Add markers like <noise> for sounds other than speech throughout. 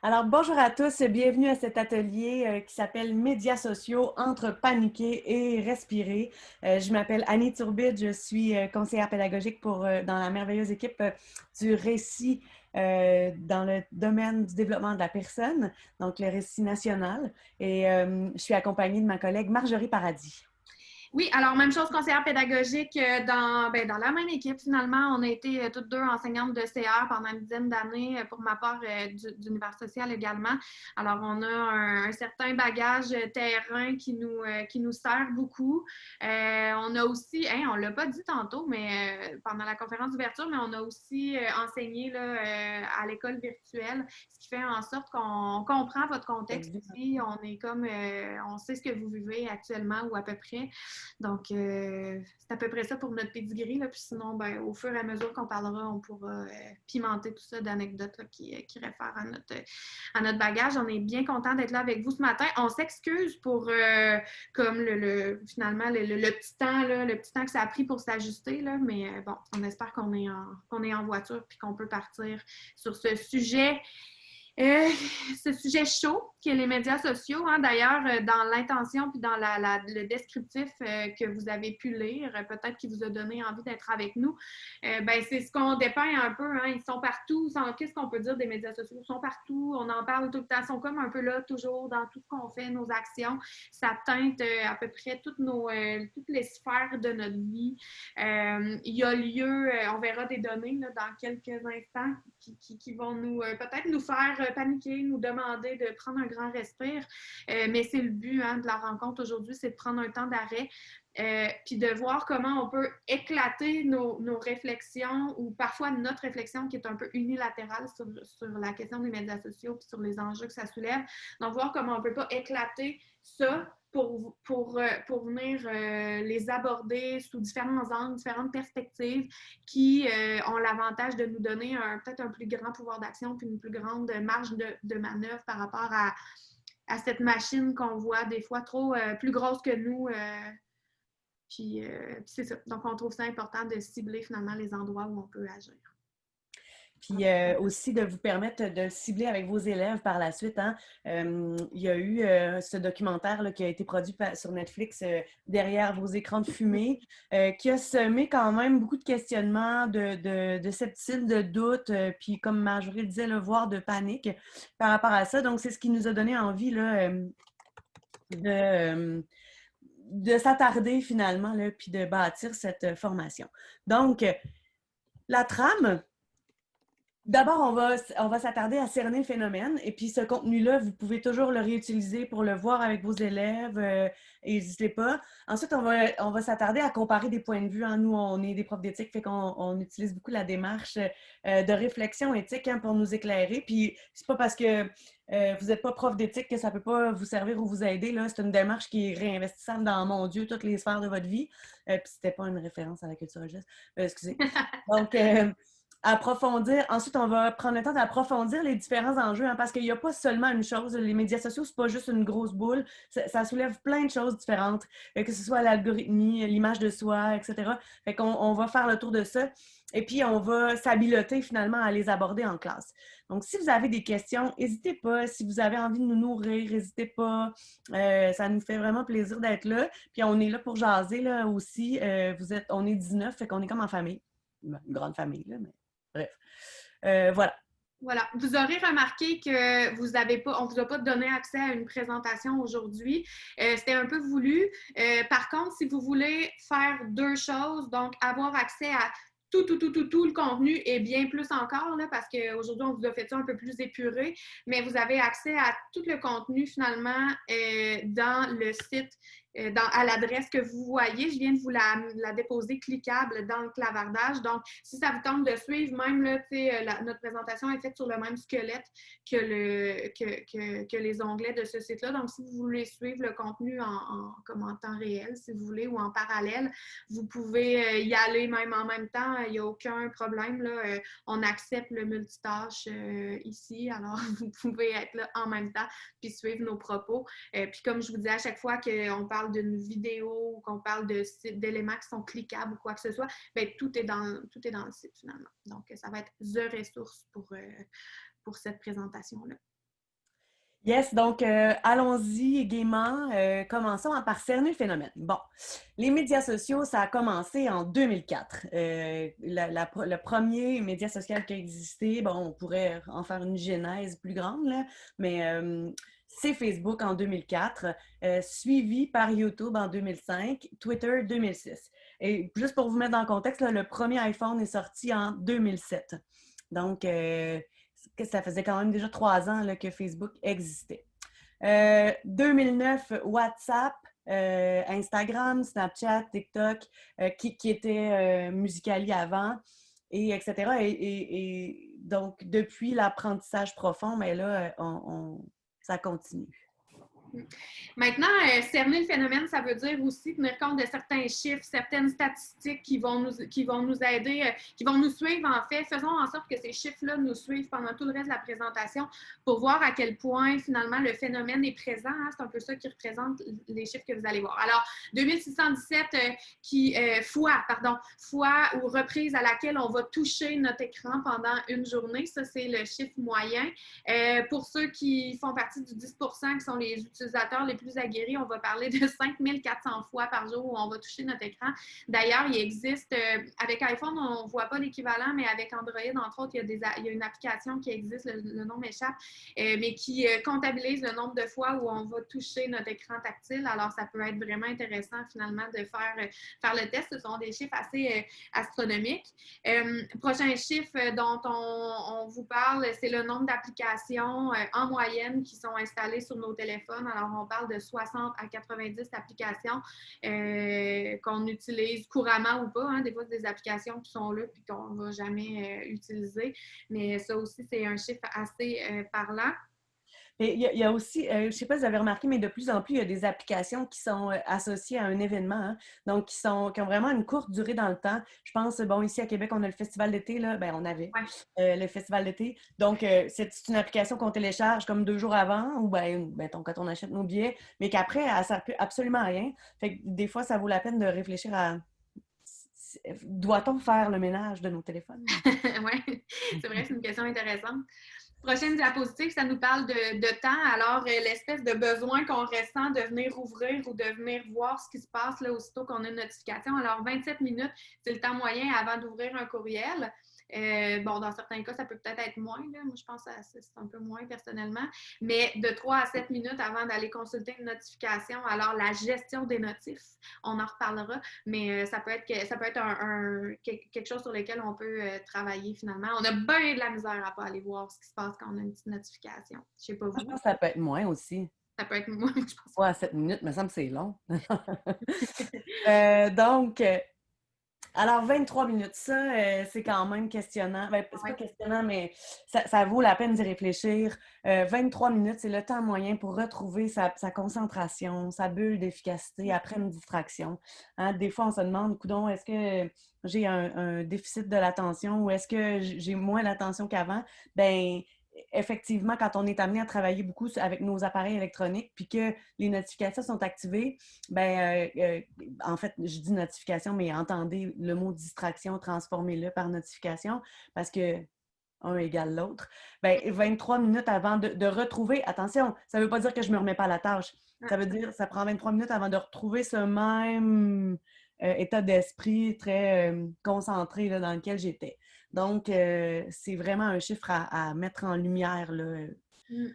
Alors, bonjour à tous, bienvenue à cet atelier euh, qui s'appelle Médias sociaux entre paniquer et respirer. Euh, je m'appelle Annie Turbide, je suis euh, conseillère pédagogique pour, dans la merveilleuse équipe du récit dans le domaine du développement de la personne, donc le récit national. Et je suis accompagnée de ma collègue Marjorie Paradis. Oui, alors même chose conseillère pédagogique euh, dans, ben, dans la même équipe finalement. On a été euh, toutes deux enseignantes de CR pendant une dizaine d'années euh, pour ma part d'univers social également. Alors on a un, certain bagage terrain qui nous, qui nous sert beaucoup. on a aussi, hein, on ne l'a pas dit tantôt, mais pendant la conférence d'ouverture, mais on a aussi enseigné là, à l'école virtuelle, ce qui fait en sorte qu'on comprend votre contexte ici. On est comme, on sait ce que vous vivez actuellement ou à peu près. Donc, euh, c'est à peu près ça pour notre pedigree. Là. Puis sinon, ben, au fur et à mesure qu'on parlera, on pourra euh, pimenter tout ça d'anecdotes qui, euh, qui réfèrent à notre, à notre bagage. On est bien content d'être là avec vous ce matin. On s'excuse pour, comme le, finalement, le, petit temps, le petit temps que ça a pris pour s'ajuster. Mais bon, on espère qu'on est, qu'on est en voiture puis qu'on peut partir sur ce sujet euh, ce sujet chaud qui est les médias sociaux. Hein, D'ailleurs, euh, dans l'intention puis dans la, le descriptif euh, que vous avez pu lire, peut-être qui vous a donné envie d'être avec nous, ben, c'est ce qu'on dépeint un peu. Hein, ils sont partout. Qu'est-ce qu'on peut dire des médias sociaux? Ils sont partout. On en parle tout le temps. Ils sont comme un peu là, toujours, dans tout ce qu'on fait, nos actions. Ça teinte à peu près toutes, les sphères de notre vie. il y a lieu, on verra des données dans quelques instants qui, qui, qui vont nous peut-être nous faire paniquer, nous demander de prendre un grand respire. Euh, mais c'est le but hein, de la rencontre aujourd'hui, c'est de prendre un temps d'arrêt. Euh, puis de voir comment on peut éclater nos, réflexions ou parfois notre réflexion qui est un peu unilatérale sur, la question des médias sociaux puis sur les enjeux que ça soulève. Donc, voir comment on ne peut pas éclater ça pour, pour, euh, pour venir euh, les aborder sous différents angles, différentes perspectives qui euh, ont l'avantage de nous donner peut-être un plus grand pouvoir d'action puis une plus grande marge de, manœuvre par rapport à, à cette machine qu'on voit des fois trop plus grosse que nous. puis c'est ça. Donc, on trouve ça important de cibler finalement les endroits où on peut agir. Puis euh, aussi de vous permettre de cibler avec vos élèves par la suite. Hein. il y a eu euh, ce documentaire qui a été produit sur Netflix, euh, Derrière vos écrans de fumée, qui a semé quand même beaucoup de questionnements, de, de, de de doute, puis comme Marjorie le disait, le voir de panique par rapport à ça. Donc, c'est ce qui nous a donné envie de de s'attarder finalement, puis de bâtir cette formation. Donc, la trame, D'abord, on va, on va s'attarder à cerner le phénomène. Et puis, ce contenu-là, vous pouvez toujours le réutiliser pour le voir avec vos élèves. Euh, n'hésitez pas. Ensuite, on va, on va s'attarder à comparer des points de vue. Hein. Nous, on est des profs d'éthique, fait qu'on on utilise beaucoup la démarche euh, de réflexion éthique hein, pour nous éclairer. Puis, c'est pas parce que euh, vous n'êtes pas prof d'éthique que ça peut pas vous servir ou vous aider. C'est une démarche qui est réinvestissable dans, mon Dieu, toutes les sphères de votre vie. puis, c'était pas une référence à la culture religieuse. excusez. <laughs> Donc, approfondir. Ensuite, on va prendre le temps d'approfondir les différents enjeux, hein, parce qu'il n'y a pas seulement une chose. Les médias sociaux, c'est pas juste une grosse boule. Ça, soulève plein de choses différentes, que ce soit l'algorithmie, l'image de soi, etc. Fait on va faire le tour de ça. Et puis, on va s'habileter finalement à les aborder en classe. Donc, si vous avez des questions, n'hésitez pas. Si vous avez envie de nous nourrir, n'hésitez pas. Euh, ça nous fait vraiment plaisir d'être là. Puis, on est là pour jaser là, aussi. Euh, vous êtes, on est 19, fait qu'on est comme en famille. Une grande famille, là, mais Bref. Euh, voilà. Voilà. Vous aurez remarqué que vous avez pas, on ne vous a pas donné accès à une présentation aujourd'hui. Euh, c'était un peu voulu. Euh, par contre, si vous voulez faire deux choses, donc avoir accès à tout, tout, tout, tout, tout le contenu et bien plus encore, là, parce qu'aujourd'hui, on vous a fait ça un peu plus épuré, mais vous avez accès à tout le contenu finalement dans le site euh, à l'adresse que vous voyez. Je viens de vous la, déposer cliquable dans le clavardage. Donc, si ça vous tente de suivre, même là, euh, notre présentation est faite sur le même squelette que, le, que, que, les onglets de ce site-là. Donc, si vous voulez suivre le contenu en, comme en temps réel, si vous voulez, ou en parallèle, vous pouvez euh, y aller même en même temps. Il n'y a aucun problème. Là. On accepte le multitâche ici. Alors, <laughs> vous pouvez être là en même temps puis suivre nos propos. puis, comme je vous dis à chaque fois qu'on parle d'une vidéo ou qu'on parle d'éléments qui sont cliquables ou quoi que ce soit, bien, tout, est dans, tout est dans le site finalement. Donc, ça va être the ressource pour, euh, pour cette présentation-là. Yes, donc euh, allons-y gaiement. Euh, commençons par cerner le phénomène. Bon, les médias sociaux, ça a commencé en 2004. Euh, le premier média social qui a existé, bon, on pourrait en faire une genèse plus grande, là, mais c'est Facebook en 2004, suivi par YouTube en 2005, Twitter 2006. Et juste pour vous mettre dans le contexte, le premier iPhone est sorti en 2007. Donc, ça faisait quand même déjà trois ans que Facebook existait. 2009, euh, WhatsApp, euh, Instagram, Snapchat, TikTok, euh, qui, étaient Musicali avant, et etc. Et, donc, depuis l'apprentissage profond, mais là, on, ça continue. Maintenant, euh, cerner le phénomène, ça veut dire aussi tenir compte de certains chiffres, certaines statistiques qui vont nous, qui vont nous aider, euh, qui vont nous suivre en fait. Faisons en sorte que ces chiffres-là nous suivent pendant tout le reste de la présentation pour voir à quel point finalement le phénomène est présent. Hein. C'est un peu ça qui représente les chiffres que vous allez voir. Alors, 2617 euh, fois, pardon, fois ou reprise à laquelle on va toucher notre écran pendant une journée. Ça, c'est le chiffre moyen. pour ceux qui font partie du 10% qui sont les utilisateurs les plus aguerris, on va parler de <laughs> 5400 fois par jour où on va toucher notre écran. D'ailleurs, il existe, euh, avec iPhone, on ne voit pas l'équivalent, mais avec Android, entre autres, il y a, une application qui existe, le, nom m'échappe, euh, mais qui euh, comptabilise le nombre de fois où on va toucher notre écran tactile. Alors, ça peut être vraiment intéressant, finalement, de faire, faire le test. Ce sont des chiffres assez astronomiques. prochain chiffre dont on, on vous parle, c'est le nombre d'applications en moyenne qui sont installées sur nos téléphones. Alors, on parle de 60 à 90 applications euh, qu'on utilise couramment ou pas. Hein. Des fois, c'est des applications qui sont là et qu'on ne va jamais euh, utiliser. Mais ça aussi, c'est un chiffre assez euh, parlant il y, a aussi, euh, je ne sais pas si vous avez remarqué, mais de plus en plus, il y a des applications qui sont euh, associées à un événement, hein. donc qui, sont, qui ont vraiment une courte durée dans le temps. Je pense, bon, ici à Québec, on a le festival d'été, là, ben, on avait euh, le festival d'été. Donc, c'est une application qu'on télécharge comme deux jours avant, ou ben, ben quand on achète nos billets, mais qu'après, elle ne sert plus absolument à rien. Fait que des fois, ça vaut la peine de réfléchir à doit-on faire le ménage de nos téléphones? <laughs> oui, c'est vrai, c'est une question intéressante. Prochaine diapositive, ça nous parle de, temps. Alors, euh, l'espèce de besoin qu'on ressent de venir ouvrir ou de venir voir ce qui se passe là, aussitôt qu'on a une notification. Alors, 27 minutes, c'est le temps moyen avant d'ouvrir un courriel. Euh, bon, dans certains cas, ça peut peut-être être moins. Moi, je pense que c'est un peu moins personnellement. Mais de 3 à 7 minutes avant d'aller consulter une notification. Alors, la gestion des notifs, on en reparlera. Mais euh, ça peut être, ça peut être un, quelque chose sur lequel on peut euh, travailler finalement. On a bien de la misère à pas aller voir ce qui se passe quand on a une petite notification. Je sais pas vous. Je pense que ça peut être moins aussi. Ça peut être moins, <laughs> je pense. 3 à 7 minutes, me semble que c'est long. <laughs> donc, alors, 23 minutes, ça, euh, c'est quand même questionnant. Ben, c'est pas questionnant, mais ça, vaut la peine d'y réfléchir. 23 euh, minutes, c'est le temps moyen pour retrouver sa, concentration, sa bulle d'efficacité après une distraction. Hein, des fois, on se demande, coudon, est-ce que j'ai un, un, déficit de l'attention ou est-ce que j'ai moins d'attention qu'avant? Ben, effectivement, quand on est amené à travailler beaucoup avec nos appareils électroniques, puis que les notifications sont activées, ben, euh, euh, en fait, je dis notification, mais entendez le mot distraction, transformez-le par notification, parce que un égale l'autre. Ben, 23 minutes avant de, retrouver, attention, ça ne veut pas dire que je ne me remets pas à la tâche. Ça veut dire que ça prend 23 minutes avant de retrouver ce même euh, état d'esprit très concentré là, dans lequel j'étais. Donc, euh, c'est vraiment un chiffre à, mettre en lumière. Là. Mmh.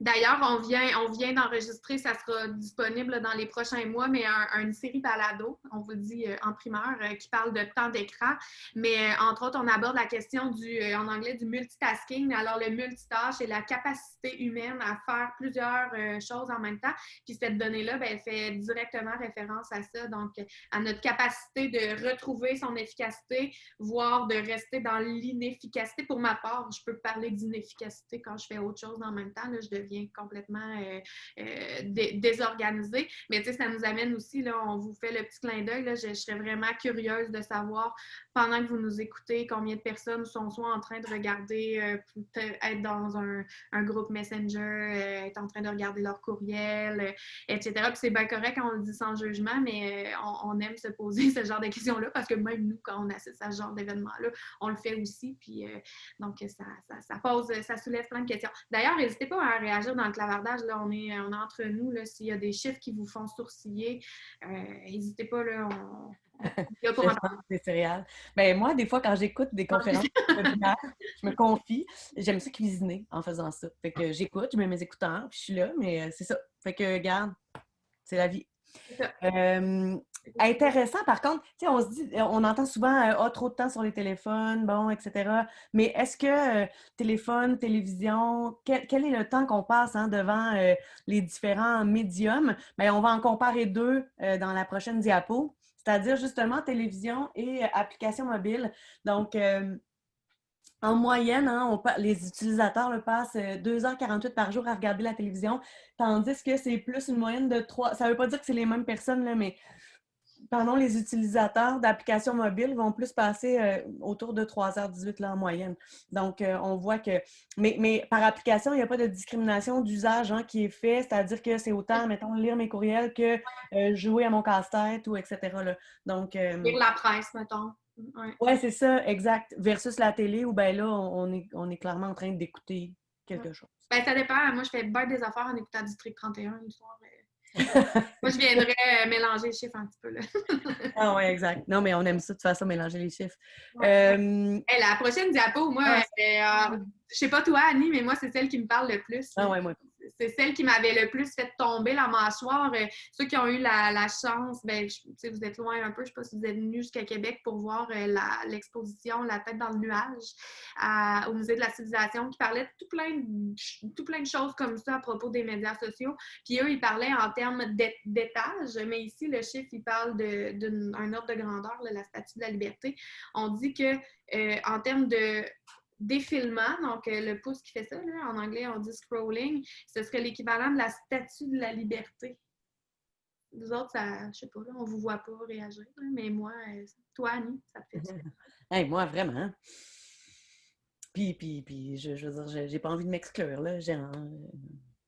D'ailleurs, on vient, on vient d'enregistrer, ça sera disponible dans les prochains mois, mais une série balado, on vous dit euh, en primeur, euh, qui parle de temps d'écran. Mais euh, entre autres, on aborde la question du, en anglais du multitasking. Alors, le multitâche et la capacité humaine à faire plusieurs choses en même temps. Puis cette donnée-là, ben, elle fait directement référence à ça, donc à notre capacité de retrouver son efficacité, voire de rester dans l'inefficacité. Pour ma part, je peux parler d'inefficacité quand je fais autre chose en même temps. Là, complètement euh, euh, désorganisé. Mais tu sais, ça nous amène aussi, là, on vous fait le petit clin d'œil. Je, je serais vraiment curieuse de savoir, pendant que vous nous écoutez, combien de personnes sont soit en train de regarder, euh, être dans un, groupe Messenger, être en train de regarder leur courriel, etc. Puis c'est bien correct quand on le dit sans jugement, mais on, aime se poser <laughs> ce genre de questions-là parce que même nous, quand on assiste à ce genre d'événement-là, on le fait aussi. Puis donc, ça, ça, pose, ça soulève plein de questions. D'ailleurs, n'hésitez pas à réagir réagir dans le clavardage. Là, on est, on est entre nous. S'il y a des chiffres qui vous font sourciller, n'hésitez pas. Là, on, <laughs> des céréales. Ben, moi, des fois, quand j'écoute des conférences je me confie. J'aime ça cuisiner en faisant ça. Fait que j'écoute, je mets mes écouteurs, puis je suis là, mais euh, c'est ça. Fait que, regarde, c'est la vie. Euh, intéressant, par contre, on se dit, on entend souvent oh, trop de temps sur les téléphones, bon, etc. Mais est-ce que téléphone, télévision, quel, est le temps qu'on passe hein, devant les différents médiums? Bien, on va en comparer deux dans la prochaine diapo c'est-à-dire justement télévision et euh, application mobile. Donc, euh, en moyenne, hein, les utilisateurs le passent 2h48 euh, par jour à regarder la télévision, tandis que c'est plus une moyenne de 3. Ça ne veut pas dire que c'est les mêmes personnes, là, mais pardon, les utilisateurs d'applications mobiles vont plus passer euh, autour de 3h18 là, en moyenne. Donc, euh, on voit que. Mais, mais par application, il n'y a pas de discrimination d'usage hein, qui est fait, c'est-à-dire que c'est autant, mettons, lire mes courriels que euh, jouer à mon casse-tête ou etc. Là. Donc, lire la presse, mettons. Oui, ouais, c'est ça, exact. Versus la télé où, ben là, on est, on est clairement en train d'écouter quelque chose. Ben, ça dépend. Moi, je fais bien des affaires en écoutant District 31 le soir. Moi, je <laughs> viendrais euh, mélanger les chiffres un petit peu. Là. <laughs> ah oui, exact. Non, mais on aime ça de toute façon, mélanger les chiffres. Euh, la prochaine diapo, moi, euh, je sais pas toi, Annie, mais moi, c'est celle qui me parle le plus. Ah ouais, moi c'est celle qui m'avait le plus fait tomber la mâchoire. Euh, ceux qui ont eu la, chance, ben, vous êtes loin un peu, je ne sais pas si vous êtes venus jusqu'à Québec pour voir euh, l'exposition la, tête dans le nuage au Musée de la civilisation qui parlait de tout plein de, tout plein de choses comme ça à propos des médias sociaux. Puis eux, ils parlaient en termes d'étage, mais ici, le chiffre, il parle d'un ordre de grandeur, la statue de la liberté. On dit que euh, en termes de défilement, donc euh, le pouce qui fait ça, en anglais on dit scrolling, ce serait l'équivalent de la statue de la liberté. Vous autres, ça, je sais pas, là, on vous voit pas réagir, mais moi, euh, toi, Annie, ça te fait ça. <laughs> hey, moi, vraiment. Puis, puis, puis, je, je veux dire, j'ai pas envie de m'exclure, là. J'ai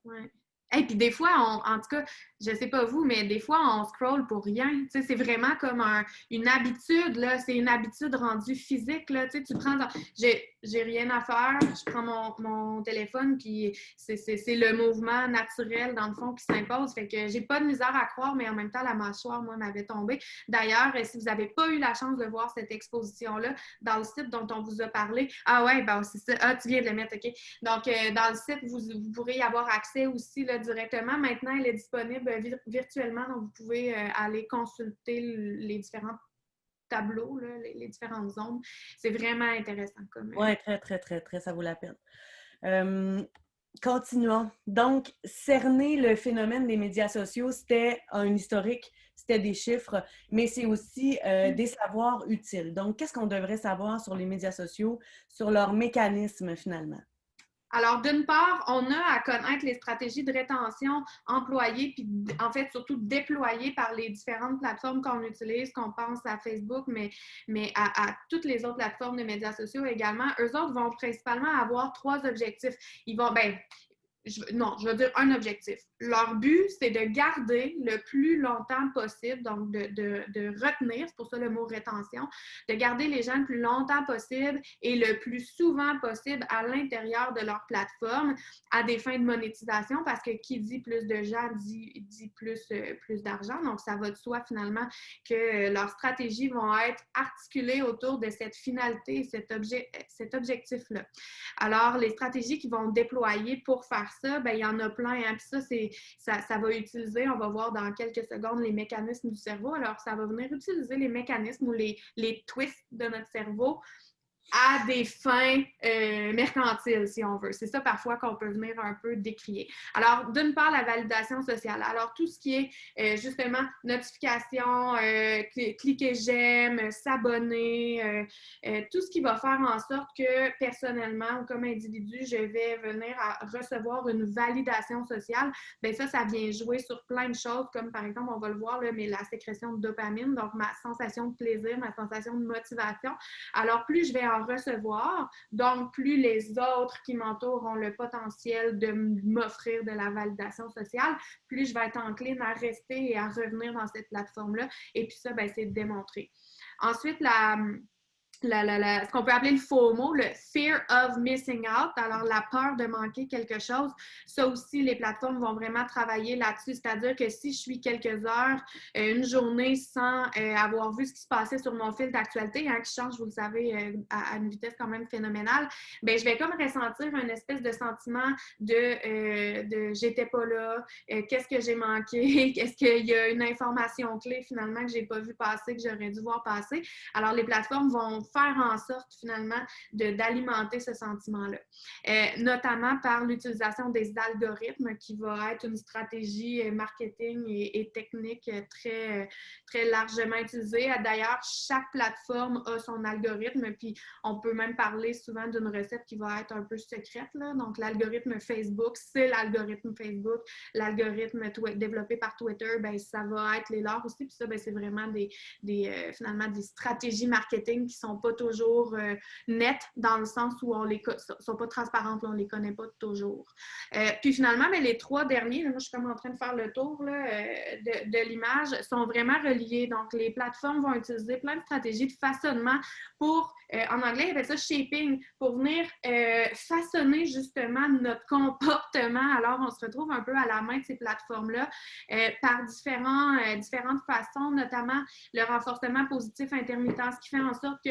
Ouais. Et puis des fois, en tout cas, je sais pas vous, mais des fois, on scroll pour rien. c'est vraiment comme une habitude, là. C'est une habitude rendue physique, là. Tu tu prends... J'ai rien à faire, je prends mon, téléphone, puis c'est le mouvement naturel, dans le fond, qui s'impose. Fait que j'ai pas de misère à croire, mais en même temps, la mâchoire, moi, m'avait tombé. D'ailleurs, si vous n'avez pas eu la chance de voir cette exposition-là, dans le site dont on vous a parlé, ah ouais, ben c'est ça. Ah, tu viens de le mettre, OK. Donc, euh, dans le site, vous, vous pourrez y avoir accès aussi, là, directement. Maintenant, elle est disponible virtuellement, donc vous pouvez euh, aller consulter les tableaux, les, différentes zones. C'est vraiment intéressant. Euh, oui, très, très, très, très, ça vaut la peine. Euh, continuons. Donc, cerner le phénomène des médias sociaux, c'était un historique, c'était des chiffres, mais c'est aussi mm. des savoirs utiles. Donc, qu'est-ce qu'on devrait savoir sur les médias sociaux, sur leur mécanisme finalement? Alors, d'une part, on a à connaître les stratégies de rétention employées, puis en fait, surtout déployées par les différentes plateformes qu'on utilise, qu'on pense à Facebook, mais, à, toutes les autres plateformes de médias sociaux également. Eux autres vont principalement avoir trois objectifs. Ils vont, ben, non, je veux dire un objectif. Leur but, c'est de garder le plus longtemps possible, donc de, de, retenir, c'est pour ça le mot rétention, de garder les gens le plus longtemps possible et le plus souvent possible à l'intérieur de leur plateforme à des fins de monétisation, parce que qui dit plus de gens dit, dit plus, euh, plus d'argent. Donc, ça va de soi finalement que leurs stratégies vont être articulées autour de cette finalité, cet, objet, cet objectif-là. Alors, les stratégies qu'ils vont déployer pour faire ça, ben, il y en a plein. Hein. Puis ça, c'est, ça, va utiliser, on va voir dans quelques secondes, les mécanismes du cerveau. Alors, ça va venir utiliser les mécanismes ou les twists de notre cerveau à des fins euh, mercantiles, si on veut. C'est ça parfois qu'on peut venir un peu décrier. Alors, d'une part, la validation sociale. Alors, tout ce qui est euh, justement notification, euh, cliquer j'aime, s'abonner, tout ce qui va faire en sorte que personnellement ou comme individu, je vais venir à recevoir une validation sociale, bien ça, ça vient jouer sur plein de choses, comme par exemple, on va le voir, là, mais la sécrétion de dopamine, donc ma sensation de plaisir, ma sensation de motivation. Alors, plus je vais recevoir. Donc, plus les autres qui m'entourent ont le potentiel de m'offrir de la validation sociale, plus je vais être encline à rester et à revenir dans cette plateforme-là. Et puis ça, ben, c'est démontré. Ensuite, la, ce qu'on peut appeler le FOMO, le Fear of Missing Out, alors la peur de manquer quelque chose. Ça aussi, les plateformes vont vraiment travailler là-dessus, c'est-à-dire que si je suis quelques heures, euh, une journée sans euh, avoir vu ce qui se passait sur mon fil d'actualité, hein, qui change, vous le savez, euh, à, une vitesse quand même phénoménale, bien, je vais comme ressentir un espèce de sentiment de, de j'étais pas là, qu'est-ce que j'ai manqué, <laughs> qu'est-ce qu'il y a une information clé finalement que j'ai pas vu passer, que j'aurais dû voir passer. Alors, les plateformes vont faire en sorte finalement d'alimenter ce sentiment-là, euh, notamment par l'utilisation des algorithmes qui va être une stratégie euh, marketing et, technique très, très largement utilisée. D'ailleurs, chaque plateforme a son algorithme, puis on peut même parler souvent d'une recette qui va être un peu secrète. Là. Donc, l'algorithme Facebook, c'est l'algorithme Facebook. L'algorithme développé par Twitter, ben, ça va être les leurs aussi. Puis ça, ben, c'est vraiment des, des euh, finalement des stratégies marketing qui sont pas toujours euh, nettes dans le sens où on les sont pas transparentes, on on les connaît pas toujours. Euh, puis finalement, mais les trois derniers, moi je suis comme en train de faire le tour là, euh, de, l'image, sont vraiment reliés. Donc les plateformes vont utiliser plein de stratégies de façonnement pour, en anglais, ils appellent ça shaping, pour venir façonner justement notre comportement. Alors on se retrouve un peu à la main de ces plateformes-là par différents, différentes façons, notamment le renforcement positif intermittent, ce qui fait en sorte que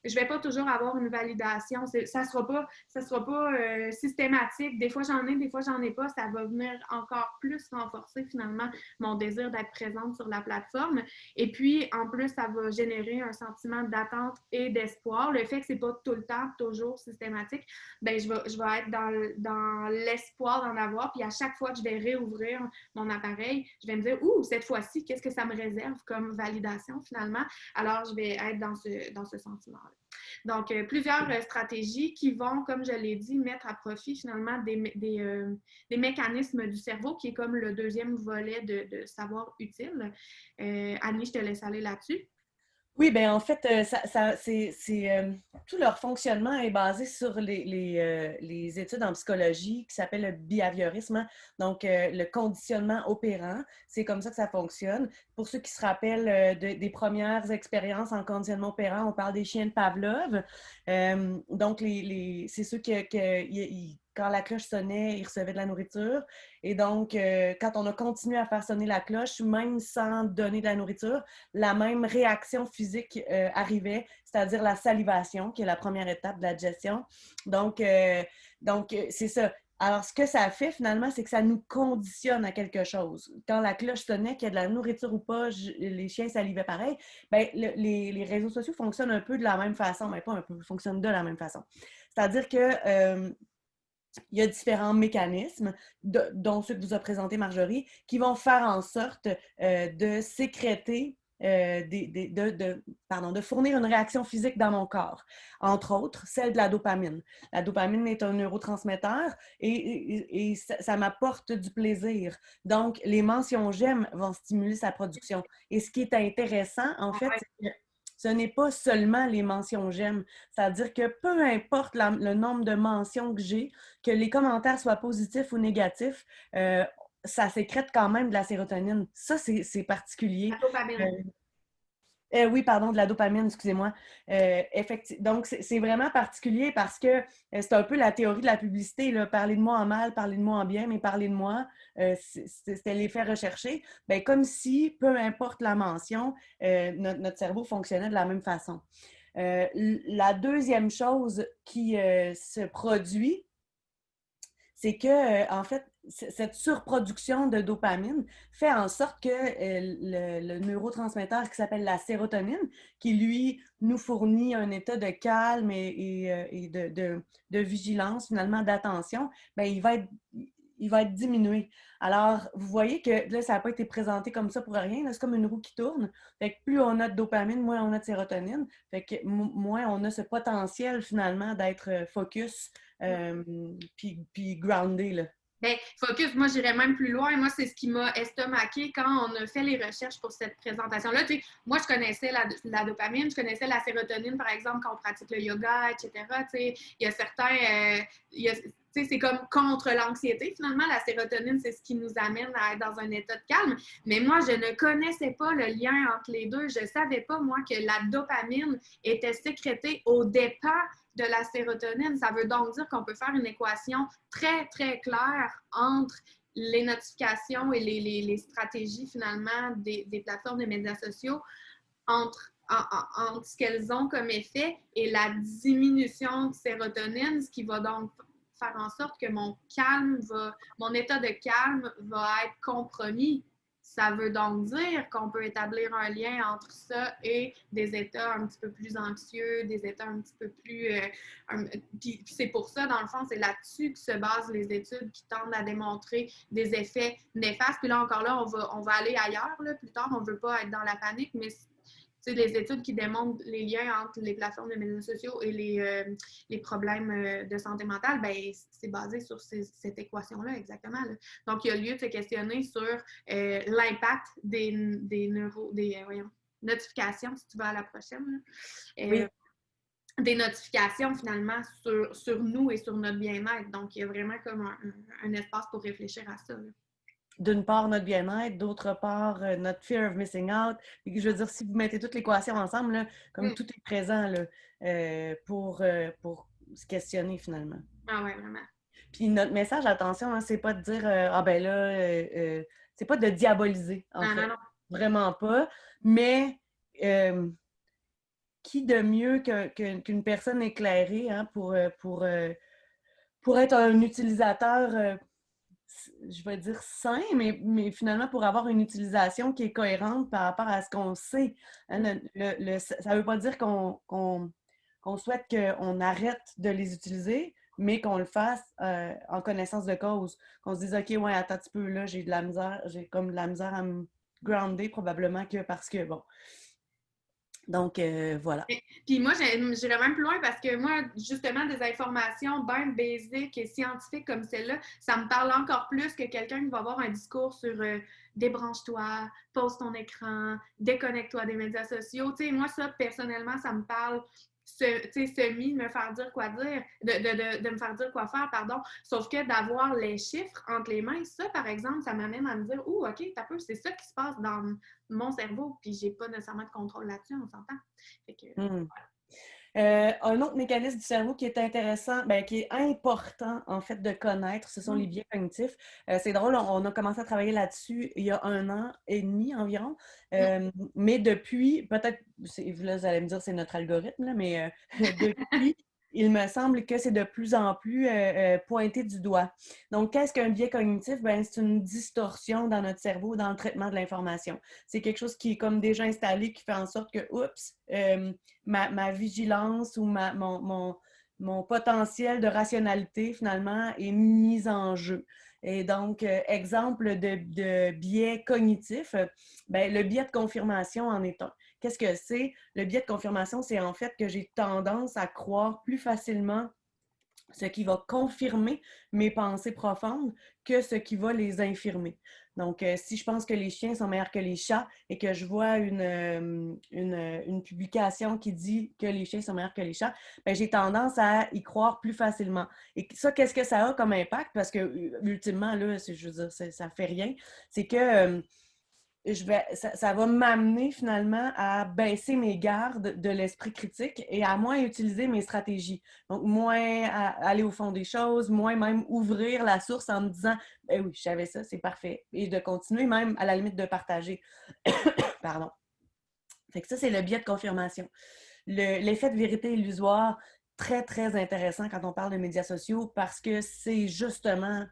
je vais pas toujours avoir une validation. Ça sera pas, ça sera pas euh, systématique. Des fois j'en ai, des fois j'en ai pas. Ça va venir encore plus renforcer finalement mon désir d'être présente sur la plateforme. Et puis en plus, ça va générer un sentiment d'attente et d'espoir. Le fait que c'est pas tout le temps toujours systématique, ben je vais, je vais être dans, dans l'espoir d'en avoir. Puis à chaque fois que je vais réouvrir mon appareil, je vais me dire ouh cette fois-ci, qu'est-ce que ça me réserve comme validation finalement? Alors je vais être dans ce dans ce sentiment. -là. Donc, euh, plusieurs euh, stratégies qui vont, comme je l'ai dit, mettre à profit finalement des, euh, mécanismes du cerveau, qui est comme le deuxième volet de savoir utile. Annie, je te laisse aller là-dessus. Oui, bien en fait, euh, ça, c'est, euh, tout leur fonctionnement est basé sur les, euh, les, études en psychologie qui s'appellent le behaviorisme, hein. donc le conditionnement opérant. C'est comme ça que ça fonctionne. Pour ceux qui se rappellent des premières expériences en conditionnement opérant, on parle des chiens de Pavlov. donc, les, c'est ceux qui, qui quand la cloche sonnait, ils recevaient de la nourriture. Et donc, euh, quand on a continué à faire sonner la cloche, même sans donner de la nourriture, la même réaction physique euh, arrivait, c'est-à-dire la salivation, qui est la première étape de la digestion. Donc, euh, donc c'est ça. Alors, ce que ça fait finalement, c'est que ça nous conditionne à quelque chose. Quand la cloche sonnait, qu'il y a de la nourriture ou pas, les chiens salivaient pareil. Bien, les, les, réseaux sociaux fonctionnent un peu de la même façon, mais pas un peu, fonctionnent de la même façon. C'est-à-dire que il y a différents mécanismes, dont ceux que vous a présenté Marjorie, qui vont faire en sorte euh, de sécréter, euh, de, pardon, de fournir une réaction physique dans mon corps. Entre autres, celle de la dopamine. La dopamine est un neurotransmetteur et, ça, m'apporte du plaisir. Donc, les mentions j'aime vont stimuler sa production. Et ce qui est intéressant, en fait, c'est que ce n'est pas seulement les mentions j'aime. C'est-à-dire que peu importe le nombre de mentions que j'ai, que les commentaires soient positifs ou négatifs, euh, ça sécrète quand même de la sérotonine. Ça, c'est particulier. Euh, oui, pardon, de la dopamine, excusez-moi. Euh, donc, c'est vraiment particulier parce que euh, c'est un peu la théorie de la publicité. Parlez de moi en mal, parlez de moi en bien, mais parlez de moi, c'était l'effet recherché. Bien, comme si, peu importe la mention, notre, cerveau fonctionnait de la même façon. la deuxième chose qui se produit, c'est que, en fait, cette surproduction de dopamine fait en sorte que euh, le, neurotransmetteur qui s'appelle la sérotonine, qui lui nous fournit un état de calme et, euh, de, vigilance, finalement d'attention, ben, il, va être, il va être diminué. Alors, vous voyez que là, ça n'a pas été présenté comme ça pour rien. C'est comme une roue qui tourne. Fait que plus on a de dopamine, moins on a de sérotonine. Fait que moins on a ce potentiel finalement d'être euh, focus puis, puis groundé. Là. Bien, focus, moi, j'irais même plus loin. Moi, c'est ce qui m'a estomaqué quand on a fait les recherches pour cette présentation-là. Tu sais, moi, je connaissais la, dopamine, je connaissais la sérotonine, par exemple, quand on pratique le yoga, etc. Tu sais, il y a certains, euh, c'est comme contre l'anxiété. Finalement, la sérotonine, c'est ce qui nous amène à être dans un état de calme. Mais moi, je ne connaissais pas le lien entre les deux. Je ne savais pas, moi, que la dopamine était sécrétée au départ de la sérotonine. Ça veut donc dire qu'on peut faire une équation très, très claire entre les notifications et les, stratégies, finalement, des, plateformes des médias sociaux entre entre ce qu'elles ont comme effet et la diminution de sérotonine, ce qui va donc faire en sorte que mon calme va, mon état de calme va être compromis. Ça veut donc dire qu'on peut établir un lien entre ça et des états un petit peu plus anxieux, des états un petit peu plus... Euh, puis, c'est pour ça, dans le fond, c'est là-dessus que se basent les études qui tendent à démontrer des effets néfastes. Puis là, encore là, on va, on va aller ailleurs, là, plus tard. On ne veut pas être dans la panique, mais les études qui démontrent les liens entre les plateformes de médias sociaux et les, euh, les problèmes euh, de santé mentale, ben, c'est basé sur cette équation-là, exactement. Donc, il y a lieu de se questionner sur euh, l'impact des, des, neuro, des notifications, si tu vas à la prochaine. Des notifications, finalement, sur, sur, nous et sur notre bien-être. Donc, il y a vraiment comme un, un espace pour réfléchir à ça d'une part notre bien-être, d'autre part euh, notre fear of missing out. Et je veux dire, si vous mettez toutes les équations ensemble, comme mm. tout est présent là, euh, pour, euh, pour se questionner finalement. Ah ouais, vraiment. Puis notre message, attention, hein, c'est pas de dire Ah ben là, c'est pas de diaboliser. En fait. non, non. Vraiment pas. Mais qui de mieux qu'une personne éclairée hein, pour, pour, pour être un utilisateur je vais dire sain, mais, mais, finalement pour avoir une utilisation qui est cohérente par rapport à ce qu'on sait. Hein, le, ça ne veut pas dire qu'on souhaite qu'on arrête de les utiliser, mais qu'on le fasse euh, en connaissance de cause. Qu'on se dise, OK, ouais, attends un petit peu, là, j'ai de la misère, j'ai comme de la misère à me grounder probablement que parce que, bon, donc, euh, voilà. Puis moi, j'irais même plus loin parce que moi, justement, des informations bien basiques et scientifiques comme celle-là, ça me parle encore plus que quelqu'un qui va avoir un discours sur euh, débranche-toi, pose ton écran, déconnecte-toi des médias sociaux. Tu sais, moi, ça, personnellement, ça me parle semi me faire dire quoi dire, de, me faire dire quoi faire, pardon. Sauf que d'avoir les chiffres entre les mains, ça, par exemple, ça m'amène à me dire, oh, OK, t'as peu, c'est ça qui se passe dans mon cerveau, puis j'ai pas nécessairement de contrôle là-dessus, on s'entend. Mmh. Euh, un autre mécanisme du cerveau qui est intéressant, ben, qui est important en fait de connaître, ce sont les mmh. biais cognitifs. Euh, c'est drôle, on a commencé à travailler là-dessus il y a un an et demi environ. Mmh. Euh, mais depuis, peut-être, là, vous allez me dire c'est notre algorithme, mais <laughs> depuis, il me semble que c'est de plus en plus euh, euh, pointé du doigt. Donc, qu'est-ce qu'un biais cognitif? Ben, c'est une distorsion dans notre cerveau, dans le traitement de l'information. C'est quelque chose qui est comme déjà installé, qui fait en sorte que, oups, euh, ma, vigilance ou mon, mon, potentiel de rationalité, finalement, est mis en jeu. Et donc, exemple de, de biais cognitif, ben, le biais de confirmation en est un. Qu'est-ce que c'est? Le biais de confirmation, c'est en fait que j'ai tendance à croire plus facilement ce qui va confirmer mes pensées profondes que ce qui va les infirmer. Donc, euh, si je pense que les chiens sont meilleurs que les chats et que je vois une, euh, une, publication qui dit que les chiens sont meilleurs que les chats, ben, j'ai tendance à y croire plus facilement. Et ça, qu'est-ce que ça a comme impact? Parce que, ultimement, là, je veux dire, ça ne fait rien. C'est que euh, je vais, ça, va m'amener finalement à baisser mes gardes de l'esprit critique et à moins utiliser mes stratégies. Donc, moins aller au fond des choses, moins même ouvrir la source en me disant ben oui, je savais ça, c'est parfait. Et de continuer même à la limite de partager. <coughs> Pardon. Fait que ça, c'est le biais de confirmation. L'effet de vérité illusoire, très, très intéressant quand on parle de médias sociaux parce que c'est justement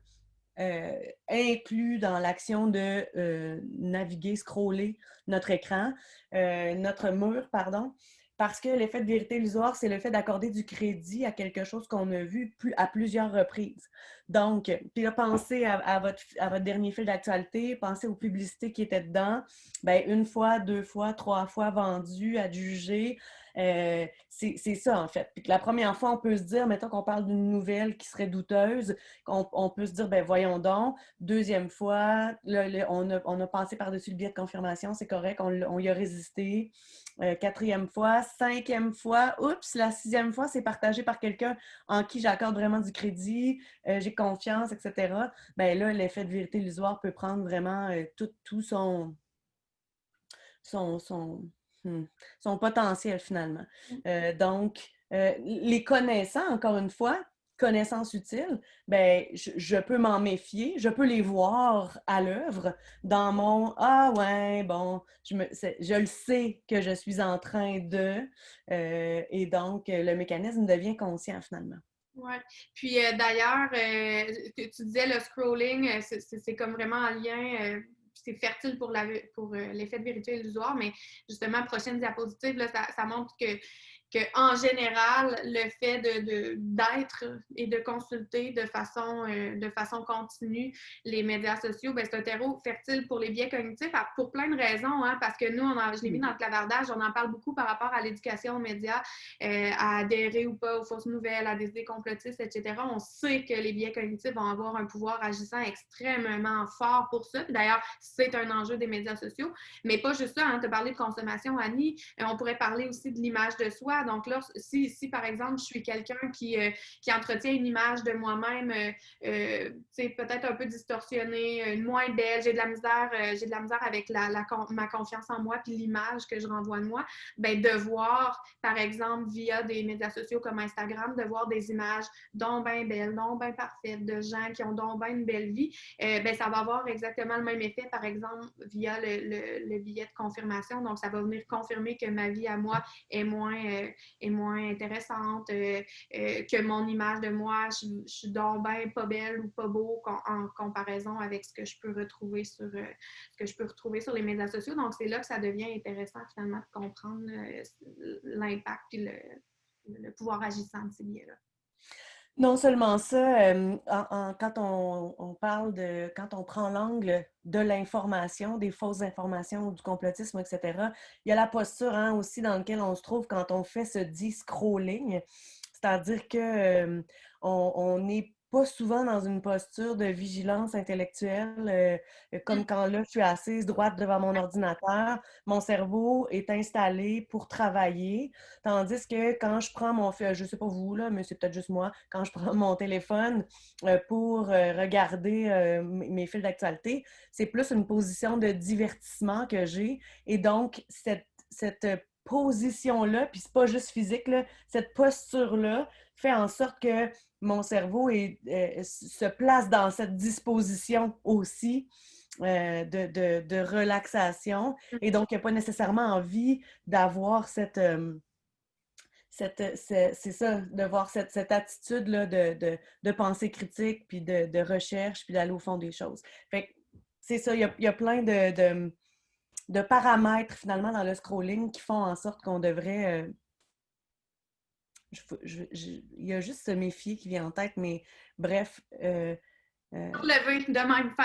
euh, inclus dans l'action de euh, naviguer, scroller notre écran, euh, notre mur, pardon, parce que l'effet de vérité illusoire, c'est le fait d'accorder du crédit à quelque chose qu'on a vu à plusieurs reprises. Donc, puis là, pensez à, votre, à votre dernier fil d'actualité, pensez aux publicités qui étaient dedans. Bien, une fois, deux fois, trois fois vendues, adjugées. Euh, c'est ça, en fait. Puis que la première fois, on peut se dire, mettons qu'on parle d'une nouvelle qui serait douteuse, on, peut se dire, ben voyons donc. Deuxième fois, on, a, on, a, passé par-dessus le biais de confirmation, c'est correct, on, y a résisté. Euh, quatrième fois, cinquième fois, oups, la sixième fois, c'est partagé par quelqu'un en qui j'accorde vraiment du crédit, euh, j'ai confiance, etc. Ben là, l'effet de vérité illusoire peut prendre vraiment tout, tout son, son Hmm. son potentiel finalement. Mm. Euh, donc, euh, les connaissants, encore une fois, connaissances utiles, ben, je, peux m'en méfier, je peux les voir à l'œuvre dans mon Ah ouais, bon, je, me, je le sais que je suis en train de, euh, et donc le mécanisme devient conscient finalement. Oui. Puis d'ailleurs, tu disais le scrolling, c'est comme vraiment en lien c'est fertile pour l'effet de vérité illusoire, mais justement, prochaine diapositive, là, ça montre que qu'en général, le fait de, d'être et de consulter de façon, euh, de façon continue les médias sociaux, ben, c'est un terreau fertile pour les biais cognitifs pour plein de raisons. Hein, parce que nous, je l'ai vu dans le clavardage, on en parle beaucoup par rapport à l'éducation aux médias, euh, à adhérer ou pas aux fausses nouvelles, à des idées complotistes, etc. On sait que les biais cognitifs vont avoir un pouvoir agissant extrêmement fort pour ça. D'ailleurs, c'est un enjeu des médias sociaux. Mais pas juste ça. Hein, tu as parlé de consommation, Annie. Euh, on pourrait parler aussi de l'image de soi donc là, si, si par exemple, je suis quelqu'un qui, euh, qui, entretient une image de moi-même, euh, euh peut-être un peu distorsionnée, moins belle, j'ai de la misère, euh, j'ai de la misère avec la, ma confiance en moi puis l'image que je renvoie de moi, ben de voir, par exemple, via des médias sociaux comme Instagram, de voir des images dont bien belles, dont bien parfaites, de gens qui ont donc une belle vie, ben ça va avoir exactement le même effet, par exemple, via le, billet de confirmation. Donc, ça va venir confirmer que ma vie à moi est moins, est moins intéressante, euh, euh, que mon image de moi, je, suis donc pas belle ou pas beau en, comparaison avec ce que je peux retrouver sur euh, ce que je peux retrouver sur les médias sociaux. Donc, c'est là que ça devient intéressant finalement de comprendre l'impact et le, pouvoir agissant de ces biais-là. Non seulement ça, quand on, parle de, quand on prend l'angle de l'information, des fausses informations ou du complotisme, etc., il y a la posture hein, aussi dans laquelle on se trouve quand on fait ce dit scrolling, c'est-à-dire que on, est pas souvent dans une posture de vigilance intellectuelle, euh, comme quand là, je suis assise droite devant mon ordinateur, mon cerveau est installé pour travailler, tandis que quand je prends mon, je sais pas vous, là, mais c'est peut-être juste moi, quand je <laughs> prends mon téléphone euh, pour euh, regarder mes fils d'actualité, c'est plus une position de divertissement que j'ai, et donc cette, cette position-là, puis c'est pas juste physique, là, cette posture-là fait en sorte que mon cerveau est, euh, se place dans cette disposition aussi euh, de, de, relaxation. Mm. Et donc, il n'y a pas nécessairement envie d'avoir cette, euh, cette, c'est ça, de voir cette, cette attitude-là de, de, pensée critique, puis de, recherche, puis d'aller au fond des choses. Fait c'est ça, il y a, il y a plein de, de, paramètres finalement dans le scrolling qui font en sorte qu'on devrait il y a juste ce méfier qui vient en tête, mais bref. Euh, euh de même.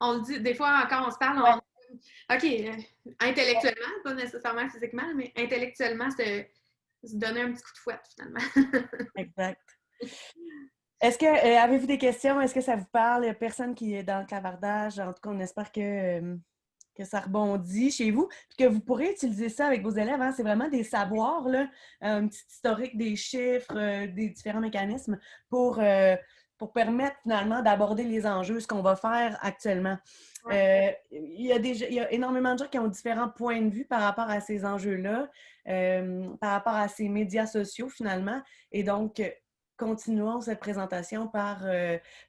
On le dit, des fois, quand on se parle, on... OK, euh, intellectuellement, pas nécessairement physiquement, mais intellectuellement, se, se donner un petit coup de fouette, finalement. <laughs> exact. Est-ce que, euh, avez-vous des questions? Est-ce que ça vous parle? Il n'y a personne qui est dans le clavardage. En tout cas, on espère que que ça rebondit chez vous, puis que vous pourrez utiliser ça avec vos élèves. Hein. C'est vraiment des savoirs, là, un petit historique des chiffres, euh, des différents mécanismes pour, euh, pour permettre finalement d'aborder les enjeux, ce qu'on va faire actuellement. Euh, il, y a il y a énormément de gens qui ont différents points de vue par rapport à ces enjeux-là, par rapport à ces médias sociaux finalement. Et donc, continuons cette présentation par,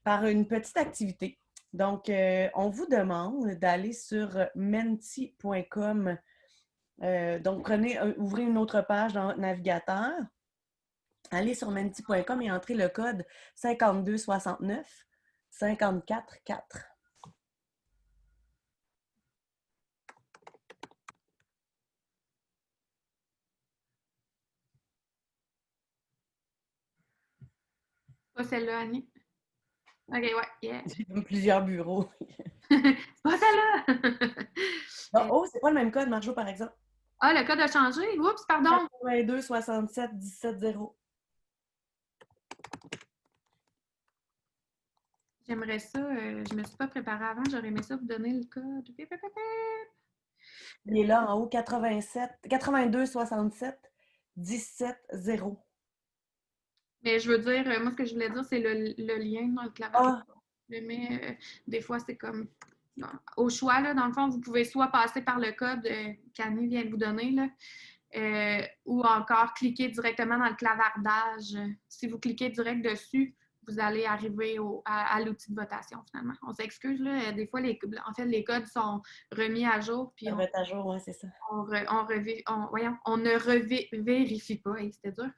par une petite activité. Donc, euh, on vous demande d'aller sur menti.com. Euh, donc, prenez, ouvrez une autre page dans votre navigateur. Allez sur menti.com et entrez le code 5269 544. Pas celle-là, Annie? OK, ouais, yeah. J'ai plusieurs bureaux. c'est <laughs> pas ça là! <laughs> oh, c'est pas le même code, Marjo, par exemple? Ah, le code a changé? Oups, pardon. 82 67 17 0. J'aimerais ça. euh, je me suis pas préparée avant. J'aurais aimé ça vous donner le code. Il est là en haut, 87, 82 67 17 0. Mais je veux dire, euh, moi, ce que je voulais dire, c'est le, le lien dans le clavier. Ah, Mais euh, des fois, c'est comme non, au choix, là, dans le fond, vous pouvez soit passer par le code euh, qu'Annie vient de vous donner, là, euh, ou encore cliquer directement dans le clavardage. Si vous cliquez direct dessus, vous allez arriver au- à, à l'outil de votation, finalement. On s'excuse, là, des fois, les, en fait, les codes sont remis à jour, puis on à jour, ouais, c'est ça. on, re- on revi- on- voyons, on ne revérifie pas, hey, c'était dur.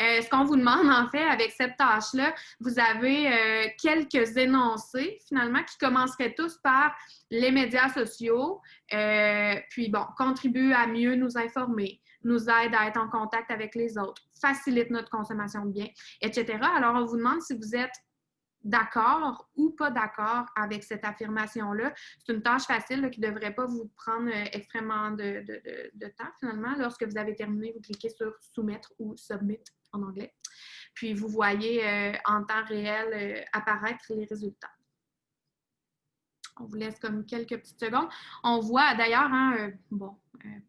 Euh, ce qu'on vous demande, en fait, avec cette tâche-là, vous avez euh, quelques énoncés, finalement, qui commenceraient tous par les médias sociaux, euh, puis bon, contribue à mieux nous informer, nous aide à être en contact avec les autres, facilite notre consommation de biens, etc. Alors, on vous demande si vous êtes d'accord ou pas d'accord avec cette affirmation-là. C'est une tâche facile qui ne devrait pas vous prendre euh, extrêmement de, de- de- temps finalement. Lorsque vous avez terminé, vous cliquez sur Soumettre ou Submit en anglais. Puis vous voyez euh, en temps réel euh, apparaître les résultats. On vous laisse comme quelques petites secondes. On voit d'ailleurs, hein, bon,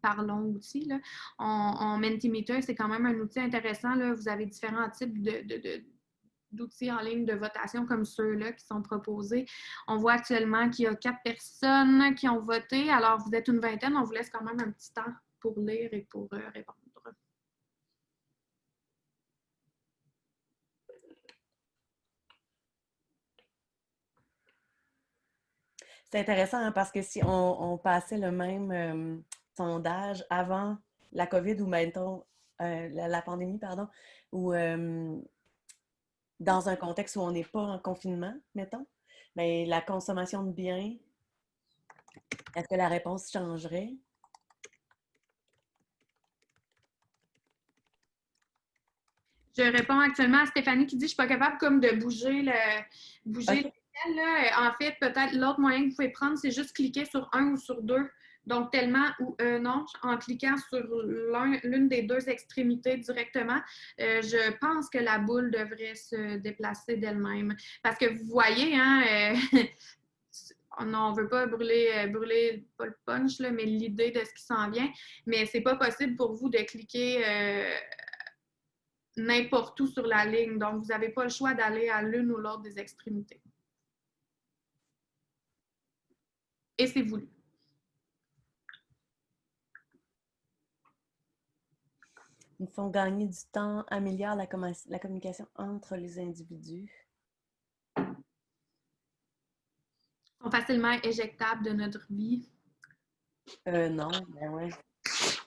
parlons aussi, là, on, Mentimeter, c'est quand même un outil intéressant. Là. Vous avez différents types de- d'outils en ligne de votation comme ceux-là qui sont proposés. On voit actuellement qu'il y a quatre personnes qui ont voté. Alors, vous êtes une vingtaine. On vous laisse quand même un petit temps pour lire et pour euh, répondre. C'est intéressant hein, parce que si on, on passait le même euh, sondage avant la COVID ou mettons euh, la, la pandémie, pardon, ou euh, dans un contexte où on n'est pas en confinement, mettons, mais la consommation de biens, est-ce que la réponse changerait? Je réponds actuellement à Stéphanie qui dit Je ne suis pas capable comme de bouger le bouger le là. En fait, peut-être l'autre moyen que vous pouvez prendre, c'est juste cliquer sur un ou sur deux. Donc, tellement ou euh, non, en cliquant sur l'un- l'une des deux extrémités directement, euh, je pense que la boule devrait se déplacer d'elle-même. Parce que vous voyez, hein, euh, <laughs> on ne veut pas brûler, euh, brûler pas le punch, mais l'idée de ce qui s'en vient. Mais c'est pas possible pour vous de cliquer n'importe où sur la ligne. Donc, vous n'avez pas le choix d'aller à l'une ou l'autre des extrémités. Et c'est voulu. Ils font gagner du temps, améliorent la, commu- la communication entre les individus. sont facilement éjectables de notre vie. Euh, non, ben ouais.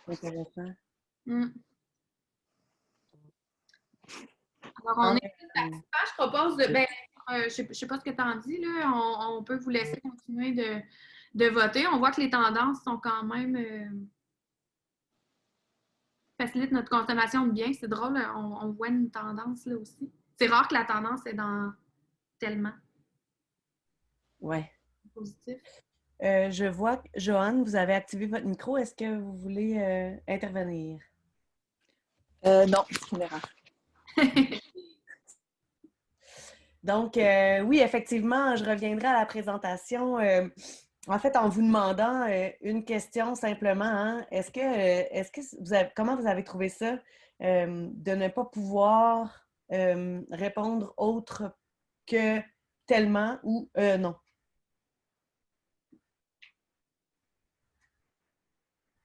Intéressant. Mm. Alors, on est participants. Je propose de. Ben, euh, je ne sais, pas ce que tu en dis, là. On, on peut vous laisser continuer de, de voter. On voit que les tendances sont quand même. euh, facilitent notre consommation de biens. C'est drôle, on, on voit une tendance là aussi. C'est rare que la tendance est dans tellement Ouais. positif. Euh, je vois que, Joanne, vous avez activé votre micro. Est-ce que vous voulez euh, intervenir? Euh, non, c'est une erreur. <laughs> Donc, euh, oui, effectivement, je reviendrai à la présentation. En fait, en vous demandant euh, une question simplement, hein. est-ce que, euh, est-ce que vous avez, comment vous avez trouvé ça euh, de ne pas pouvoir répondre autre que tellement ou non?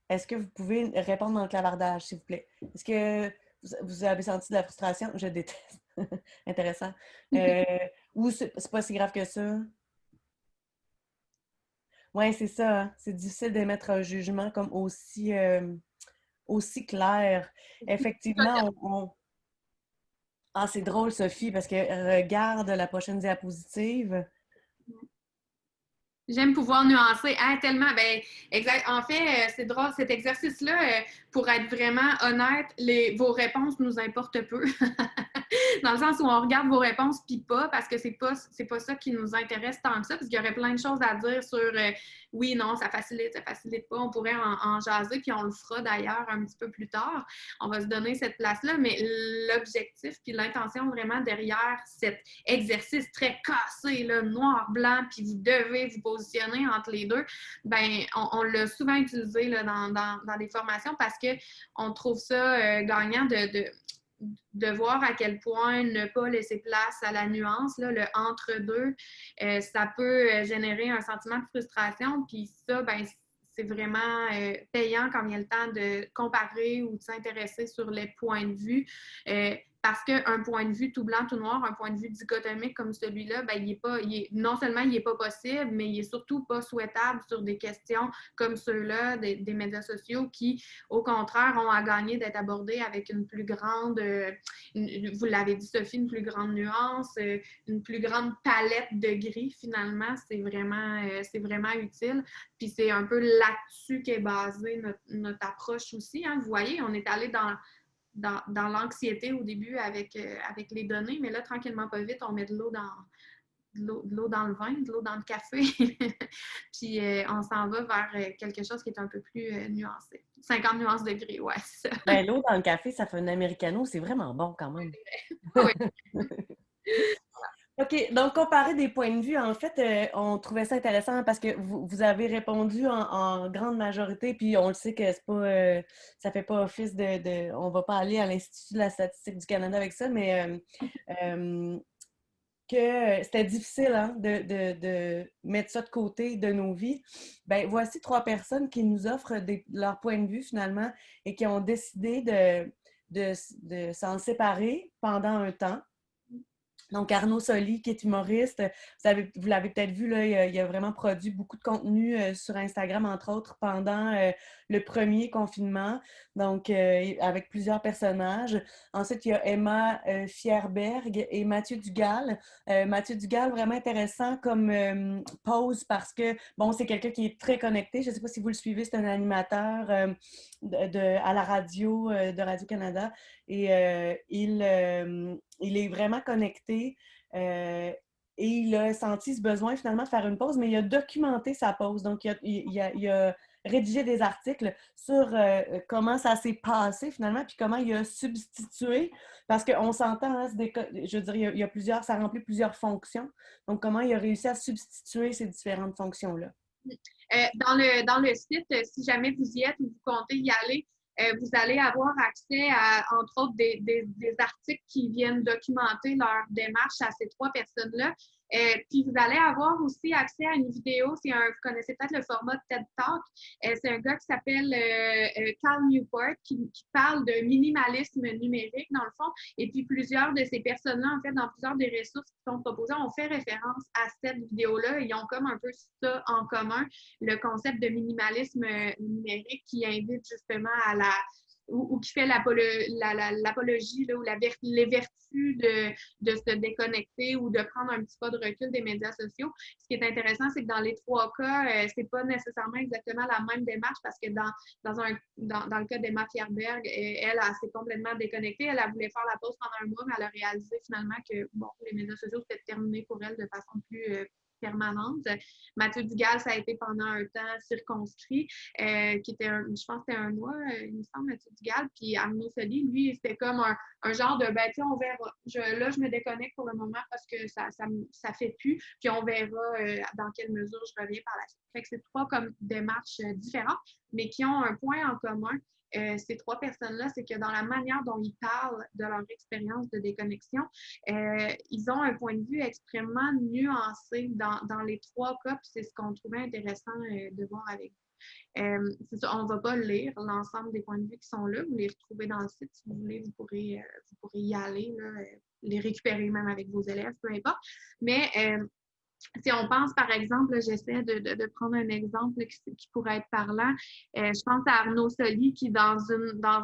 Est-ce que vous pouvez répondre dans le clavardage, s'il vous plaît? Est-ce que vous, avez senti de la frustration? Je déteste. <laughs> Intéressant. Ou c'est pas si grave que ça? Oui, c'est ça. hein. C'est difficile d'émettre un jugement comme aussi, euh, aussi clair. Effectivement, on, on- Ah, c'est drôle, Sophie, parce que regarde la prochaine diapositive. J'aime pouvoir nuancer. Ah, tellement. Ben, exact. En fait, euh, c'est drôle, cet exercice-là, euh, pour être vraiment honnête, les, vos réponses nous importent peu. <laughs> <laughs> dans le sens où on regarde vos réponses puis pas, parce que c'est pas, c'est pas ça qui nous intéresse tant que ça, parce qu'il y aurait plein de choses à dire sur euh, oui, non, ça facilite, ça facilite pas. On pourrait en, jaser, puis on le fera d'ailleurs un petit peu plus tard. On va se donner cette place-là, mais l'objectif puis l'intention vraiment derrière cet exercice très cassé, là, noir-blanc, puis vous devez vous positionner entre les deux, ben on, l'a souvent utilisé dans, dans, des formations parce qu'on trouve ça euh, gagnant de de voir à quel point ne pas laisser place à la nuance, là, le entre-deux, euh, ça peut euh, générer un sentiment de frustration. Puis ça, ben, c'est vraiment euh, payant quand il y a le temps de comparer ou de s'intéresser sur les points de vue parce qu'un point de vue tout blanc, tout noir, un point de vue dichotomique comme celui-là, ben, il est pas, il non seulement il n'est pas possible, mais il est surtout pas souhaitable sur des questions comme ceux-là des, médias sociaux qui, au contraire, ont à gagner d'être abordés avec une plus grande, euh, vous l'avez dit Sophie, une plus grande nuance, euh, une plus grande palette de gris finalement. C'est vraiment, euh, vraiment utile. Puis c'est un peu là-dessus qu'est basée notre, notre approche aussi. Hein. Vous voyez, on est allé dans dans, l'anxiété au début avec, euh, avec les données, mais là, tranquillement, pas vite, on met de l'eau dans, de l'eau dans le vin, de l'eau dans le café, <laughs> puis euh, on s'en va vers euh, quelque chose qui est un peu plus nuancé. 50 nuances de gris, ouais, c'est ça. Ben, l'eau dans le café, ça fait un americano, c'est vraiment bon quand même. <laughs> oui. <laughs> OK. Donc, comparer des points de vue, en fait, euh, on trouvait ça intéressant parce que vous, avez répondu en, grande majorité, puis on le sait que c'est pas euh, ça fait pas office de, de on va pas aller à l'Institut de la statistique du Canada avec ça, mais euh, que c'était difficile hein, de, mettre ça de côté de nos vies. Ben voici trois personnes qui nous offrent leur point de vue finalement et qui ont décidé de s'en séparer pendant un temps donc, Arnaud Soli, qui est humoriste, vous, l'avez peut-être vu, là, il, a, vraiment produit beaucoup de contenu euh, sur Instagram, entre autres, pendant euh, le premier confinement, donc euh, avec plusieurs personnages. Ensuite, il y a Emma Fierberg et Mathieu Dugal. Mathieu Dugal, vraiment intéressant comme pose parce que, bon, c'est quelqu'un qui est très connecté. Je ne sais pas si vous le suivez, c'est un animateur de, à la radio de Radio-Canada et il, il est vraiment connecté. Euh, et il a senti ce besoin finalement de faire une pause, mais il a documenté sa pause. Donc, il a, rédigé des articles sur euh, comment ça s'est passé finalement, puis comment il a substitué, parce qu'on s'entend, hein, je veux dire, il y, a, plusieurs, ça remplit plusieurs fonctions. Donc, comment il a réussi à substituer ces différentes fonctions-là? Euh, dans, le, dans le site, si jamais vous y êtes ou vous comptez y aller, euh, vous allez avoir accès à, entre autres, des, des, articles qui viennent documenter leur démarche à ces trois personnes-là. Euh, puis vous allez avoir aussi accès à une vidéo. C'est un, vous connaissez peut-être le format TED Talk. Euh, c'est un gars qui s'appelle euh, Carl Newport qui, parle de minimalisme numérique dans le fond. Et puis plusieurs de ces personnes-là, en fait, dans plusieurs des ressources qui sont proposées, ont fait référence à cette vidéo-là. Ils ont comme un peu ça en commun, le concept de minimalisme numérique qui invite justement à la ou, qui fait l'apologie ou la, les vertus de, de, se déconnecter ou de prendre un petit pas de recul des médias sociaux. Ce qui est intéressant, c'est que dans les trois cas, euh, c'est pas nécessairement exactement la même démarche parce que dans, dans, un, dans, dans le cas d'Emma Fierberg, euh, elle, elle, s'est complètement déconnectée. Elle a voulu faire la pause pendant un mois, mais elle a réalisé finalement que bon, les médias sociaux, c'était terminé pour elle de façon plus, euh, permanente. Mathieu Dugal, ça a été pendant un temps circonscrit, euh, qui était, je pense c'était un mois, euh, il me semble, Mathieu Dugal. Puis Arnaud Soli, lui, c'était comme un, genre de, ben, on verra. Là, je me déconnecte pour le moment parce que ça ça, fait plus. Puis on verra euh, dans quelle mesure je reviens par la suite. Fait c'est trois comme démarches différentes, mais qui ont un point en commun. Euh, ces trois personnes-là, c'est que dans la manière dont ils parlent de leur expérience de déconnexion, euh, ils ont un point de vue extrêmement nuancé dans, dans les trois cas, puis c'est ce qu'on trouvait intéressant euh, de voir avec vous. On ne va pas lire l'ensemble des points de vue qui sont là, vous les retrouvez dans le site si vous voulez, vous pourrez, vous pourrez y aller, les récupérer même avec vos élèves, peu importe. Mais si on pense, par exemple, j'essaie de, prendre un exemple qui, pourrait être parlant. Euh, je pense à Arnaud Soli qui, dans une, dans,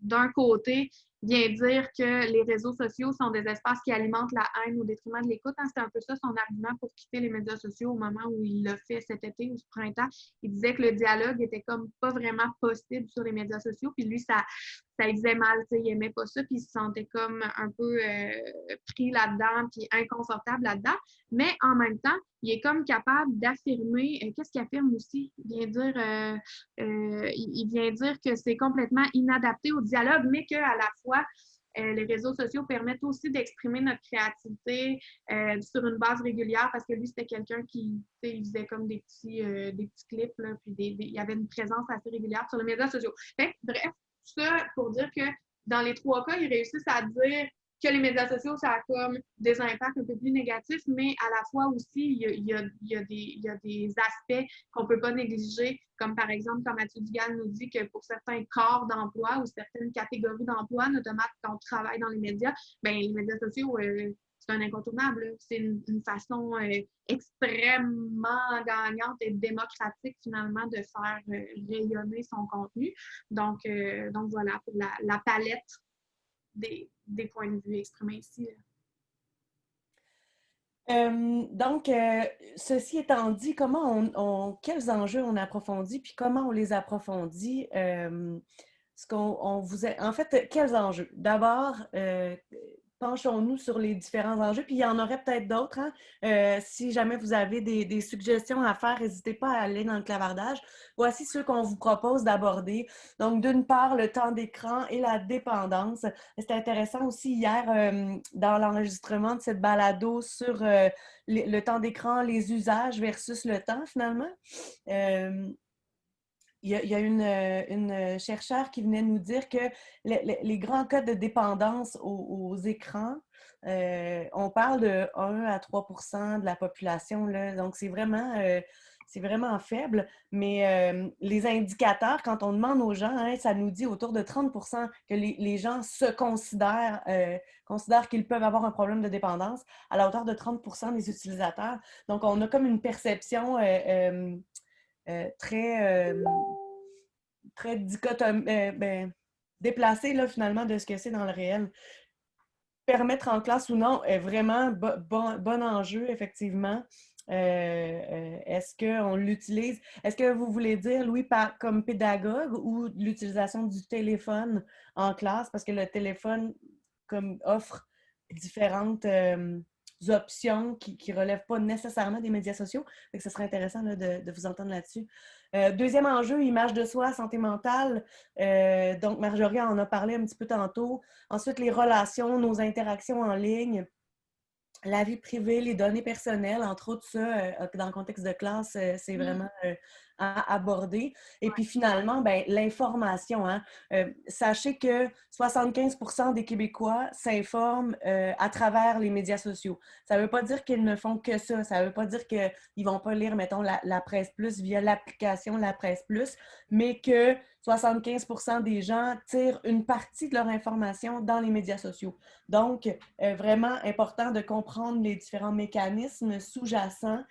d'un côté, vient dire que les réseaux sociaux sont des espaces qui alimentent la haine au détriment de l'écoute. Hein. C'est un peu ça son argument pour quitter les médias sociaux au moment où il l'a fait cet été ou ce printemps. Il disait que le dialogue était comme pas vraiment possible sur les médias sociaux. Puis lui, ça, ça lui faisait mal, il n'aimait pas ça, puis il se sentait comme un peu euh, pris là-dedans, puis inconfortable là-dedans. Mais en même temps, il est comme capable d'affirmer, euh, qu'est-ce qu'il affirme aussi? Il vient dire, euh, il vient dire que c'est complètement inadapté au dialogue, mais qu'à la fois, les réseaux sociaux permettent aussi d'exprimer notre créativité sur une base régulière parce que lui, c'était quelqu'un qui faisait comme des petits, des petits clips, puis il y avait une présence assez régulière sur les médias sociaux. bref, ça pour dire que dans les trois cas, ils réussissent à dire que les médias sociaux, ça a comme des impacts un peu plus négatifs, mais à la fois aussi, il y a, des, aspects qu'on ne peut pas négliger, comme par exemple, comme Mathieu Dugal nous dit que pour certains corps d'emploi ou certaines catégories d'emploi, notamment quand on travaille dans les médias, bien, les médias sociaux, euh, c'est un incontournable. C'est une, façon euh, extrêmement gagnante et démocratique finalement de faire euh, rayonner son contenu. Donc, euh, donc voilà pour la, palette des, points de vue exprimés ici. donc, ceci étant dit, comment on, quels enjeux on approfondit, puis comment on les approfondit? ce qu'on vous en fait, quels enjeux? D'abord, penchons-nous sur les différents enjeux. Puis il y en aurait peut-être d'autres. Hein. Euh, si jamais vous avez des, suggestions à faire, n'hésitez pas à aller dans le clavardage. Voici ceux qu'on vous propose d'aborder. Donc, d'une part, le temps d'écran et la dépendance. C'était intéressant aussi hier euh, dans l'enregistrement de cette balado sur euh, le, temps d'écran, les usages versus le temps finalement il y a, une, euh, une, chercheure qui venait nous dire que les, grands cas de dépendance aux, écrans, euh, on parle de 1 à 3% de la population. Là, donc, c'est vraiment, euh, vraiment faible. Mais les indicateurs, quand on demande aux gens, hein, ça nous dit autour de 30% que les, gens se considèrent, considèrent qu'ils peuvent avoir un problème de dépendance à la hauteur de 30% des utilisateurs. Donc, on a comme une perception euh, très, euh, très euh, ben, déplacé là, finalement de ce que c'est dans le réel. Permettre en classe ou non est vraiment bon, bon enjeu, effectivement. Est-ce qu'on l'utilise? Est-ce que vous voulez dire, Louis, par, comme pédagogue ou l'utilisation du téléphone en classe? Parce que le téléphone comme, offre différentes options qui ne relèvent pas nécessairement des médias sociaux. Donc, ce serait intéressant de, vous entendre là-dessus. Euh, deuxième enjeu, image de soi, santé mentale. Euh, donc, Marjorie en a parlé un petit peu tantôt. Ensuite, les relations, nos interactions en ligne la vie privée, les données personnelles, entre autres, ça, euh, dans le contexte de classe, c'est mmh. vraiment à aborder. Et puis finalement, ben, l'information. Hein. Euh, sachez que 75% des Québécois s'informent euh, à travers les médias sociaux. Ça ne veut pas dire qu'ils ne font que ça. Ça ne veut pas dire qu'ils ne vont pas lire, mettons, la, la Presse Plus via l'application La Presse Plus, mais que 75% des gens tirent une partie de leur information dans les médias sociaux. Donc, euh, vraiment important de comprendre les différents mécanismes sous-jacents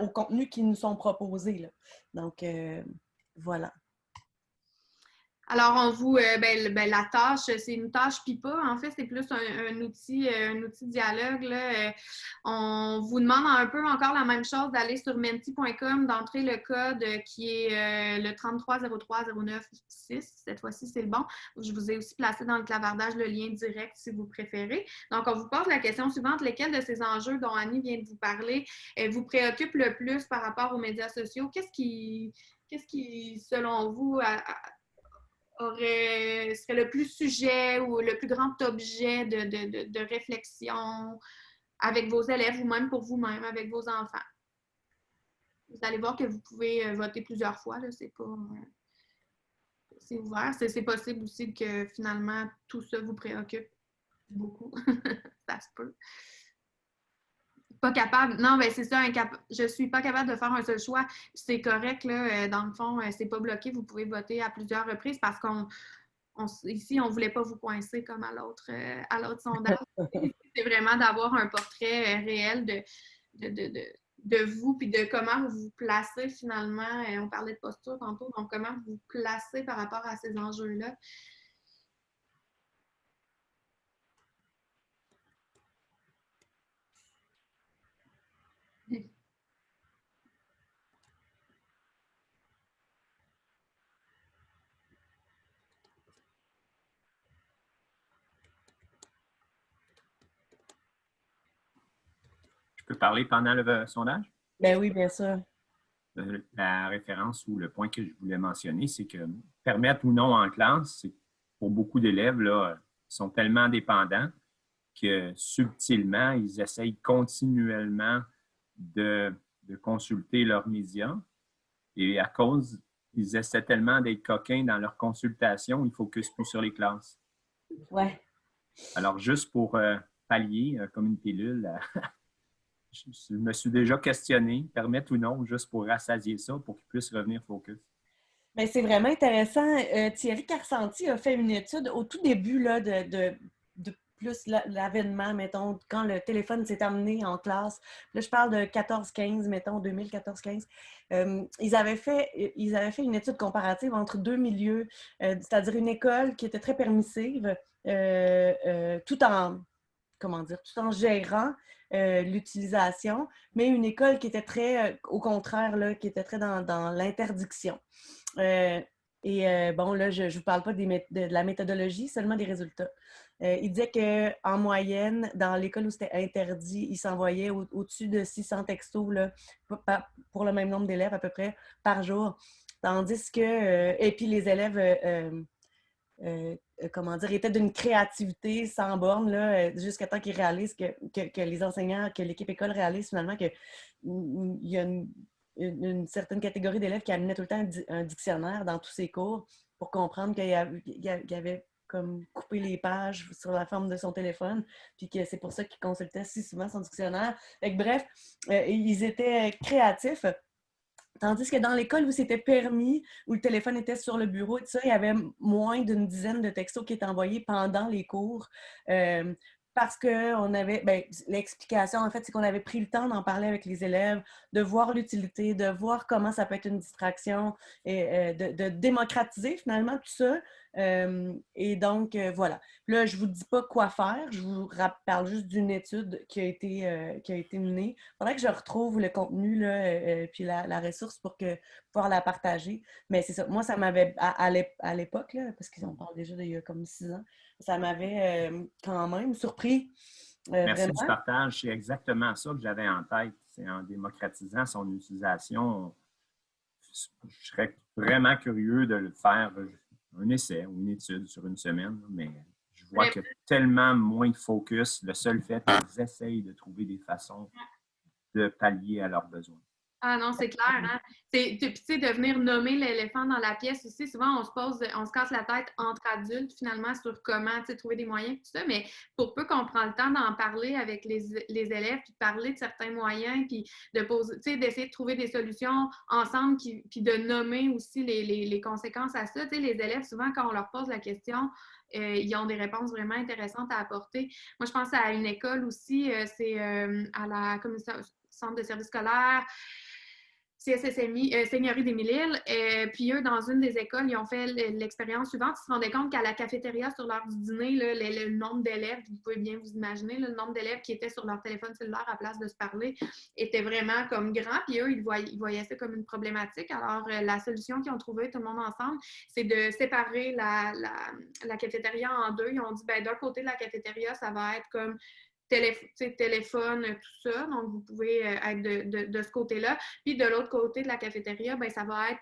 aux contenus qui nous sont proposés. Donc, euh, voilà. Alors, on vous, euh, ben, ben, la tâche, c'est une tâche PIPA. En fait, c'est plus un, outil, euh, un outil dialogue. Là. on vous demande un peu encore la même chose d'aller sur menti.com, d'entrer le code qui est le 3303096. Cette fois-ci, c'est le bon. Je vous ai aussi placé dans le clavardage le lien direct si vous préférez. Donc, on vous pose la question suivante. Lesquels de ces enjeux dont Annie vient de vous parler vous préoccupent le plus par rapport aux médias sociaux? Qu'est-ce qui, qu'est-ce qui, selon vous, serait le plus sujet ou le plus grand objet de, réflexion avec vos élèves ou même pour vous-même, avec vos enfants. Vous allez voir que vous pouvez euh, voter plusieurs fois, c'est pas... Euh, c'est ouvert. C'est possible aussi que finalement tout ça vous préoccupe beaucoup. <laughs> ça se peut. Pas capable. Non, mais c'est ça, je suis pas capable de faire un seul choix. C'est correct, là. Euh, dans le fond, euh, c'est pas bloqué. Vous pouvez voter à plusieurs reprises parce qu'on ici, on ne voulait pas vous coincer comme à l'autre euh, à l'autre sondage. <laughs> c'est vraiment d'avoir un portrait réel de, de, vous puis de comment vous vous placez finalement. On parlait de posture tantôt, donc comment vous vous placez par rapport à ces enjeux-là. Je peux parler pendant le sondage? Ben oui, bien sûr. Euh, la référence ou le point que je voulais mentionner, c'est que permettre ou non en classe, pour beaucoup d'élèves, là, ils sont tellement dépendants que subtilement, ils essayent continuellement de, consulter leurs médias. Et à cause, ils essaient tellement d'être coquins dans leur consultation, ils ne focusent plus sur les classes. Ouais. Alors, juste pour euh, pallier, euh, comme une pilule, je me suis déjà questionné, permettre ou non, juste pour rassasier ça, pour qu'ils puissent revenir focus. Mais c'est vraiment intéressant. Euh, Thierry Carsanti a fait une étude au tout début là, de, plus l'avènement, mettons, quand le téléphone s'est amené en classe. Là, je parle de 14-15, mettons, 2014-15. Euh, ils, avaient fait, ils avaient fait une étude comparative entre deux milieux, euh, c'est-à-dire une école qui était très permissive, tout en, comment dire, tout en gérant l'utilisation, mais une école qui était très, au contraire, qui était très dans l'interdiction. Euh, et euh, bon, là, je ne vous parle pas de, la méthodologie, seulement des résultats. Euh, il disait qu'en moyenne, dans l'école où c'était interdit, il s'envoyait au-dessus de 600 textos pour le même nombre d'élèves à peu près par jour. Tandis que, et puis les élèves, comment dire, étaient d'une créativité sans borne jusqu'à temps qu'ils réalisent que, que, les enseignants, que l'équipe école réalise finalement qu'il y a une certaine catégorie d'élèves qui amenaient tout le temps un, dictionnaire dans tous ses cours pour comprendre qu'il avait, comme coupé les pages sur la forme de son téléphone, puis que c'est pour ça qu'il consultait si souvent son dictionnaire. bref, euh, ils étaient créatifs. Tandis que dans l'école où c'était permis, où le téléphone était sur le bureau, et ça, il y avait moins d'une dizaine de textos qui étaient envoyés pendant les cours. Euh, parce qu'on avait, ben, l'explication en fait, c'est qu'on avait pris le temps d'en parler avec les élèves, de voir l'utilité, de voir comment ça peut être une distraction et euh, de, démocratiser finalement tout ça. Euh, et donc, euh, voilà. Là, je ne vous dis pas quoi faire, je vous parle juste d'une étude qui a été, qui a été menée. Il faudrait que je retrouve le contenu là, puis la, ressource pour que, pouvoir la partager. Mais c'est ça. Moi, ça m'avait, à, à l'époque, parce qu'on parle déjà d'il y a comme six ans, ça m'avait euh, quand même surpris. Euh, Merci du partage. C'est exactement ça que j'avais en tête. C'est en démocratisant son utilisation. Je serais vraiment curieux de le faire un essai ou une étude sur une semaine, mais je vois qu'il y a tellement moins de focus. Le seul fait qu'ils essayent de trouver des façons de pallier à leurs besoins. Ah non, c'est clair. Hein? Tu sais, de venir nommer l'éléphant dans la pièce aussi, souvent on se pose, on se casse la tête entre adultes finalement sur comment trouver des moyens, tout ça, mais pour peu qu'on prend le temps d'en parler avec les, élèves, puis de parler de certains moyens, puis de poser, d'essayer de trouver des solutions ensemble, puis de nommer aussi les, conséquences à ça. les élèves, souvent, quand on leur pose la question, euh, ils ont des réponses vraiment intéressantes à apporter. Moi, je pense à une école aussi, euh, c'est euh, à la commission centre de services scolaires. CSSMI, euh, Seigneurie des Mille-Îles. Euh, puis eux, dans une des écoles, ils ont fait l'expérience suivante. Ils se rendaient compte qu'à la cafétéria, sur l'heure du dîner, le, nombre d'élèves, vous pouvez bien vous imaginer, le nombre d'élèves qui étaient sur leur téléphone cellulaire à place de se parler était vraiment comme grand. Puis eux, ils voyaient, ça comme une problématique. Alors, euh, la solution qu'ils ont trouvée, tout le monde ensemble, c'est de séparer la, la, cafétéria en deux. Ils ont dit, ben, d'un côté de la cafétéria, ça va être comme téléphone, tout ça. Donc, vous pouvez être de, de ce côté-là. Puis de l'autre côté de la cafétéria, ben, ça va être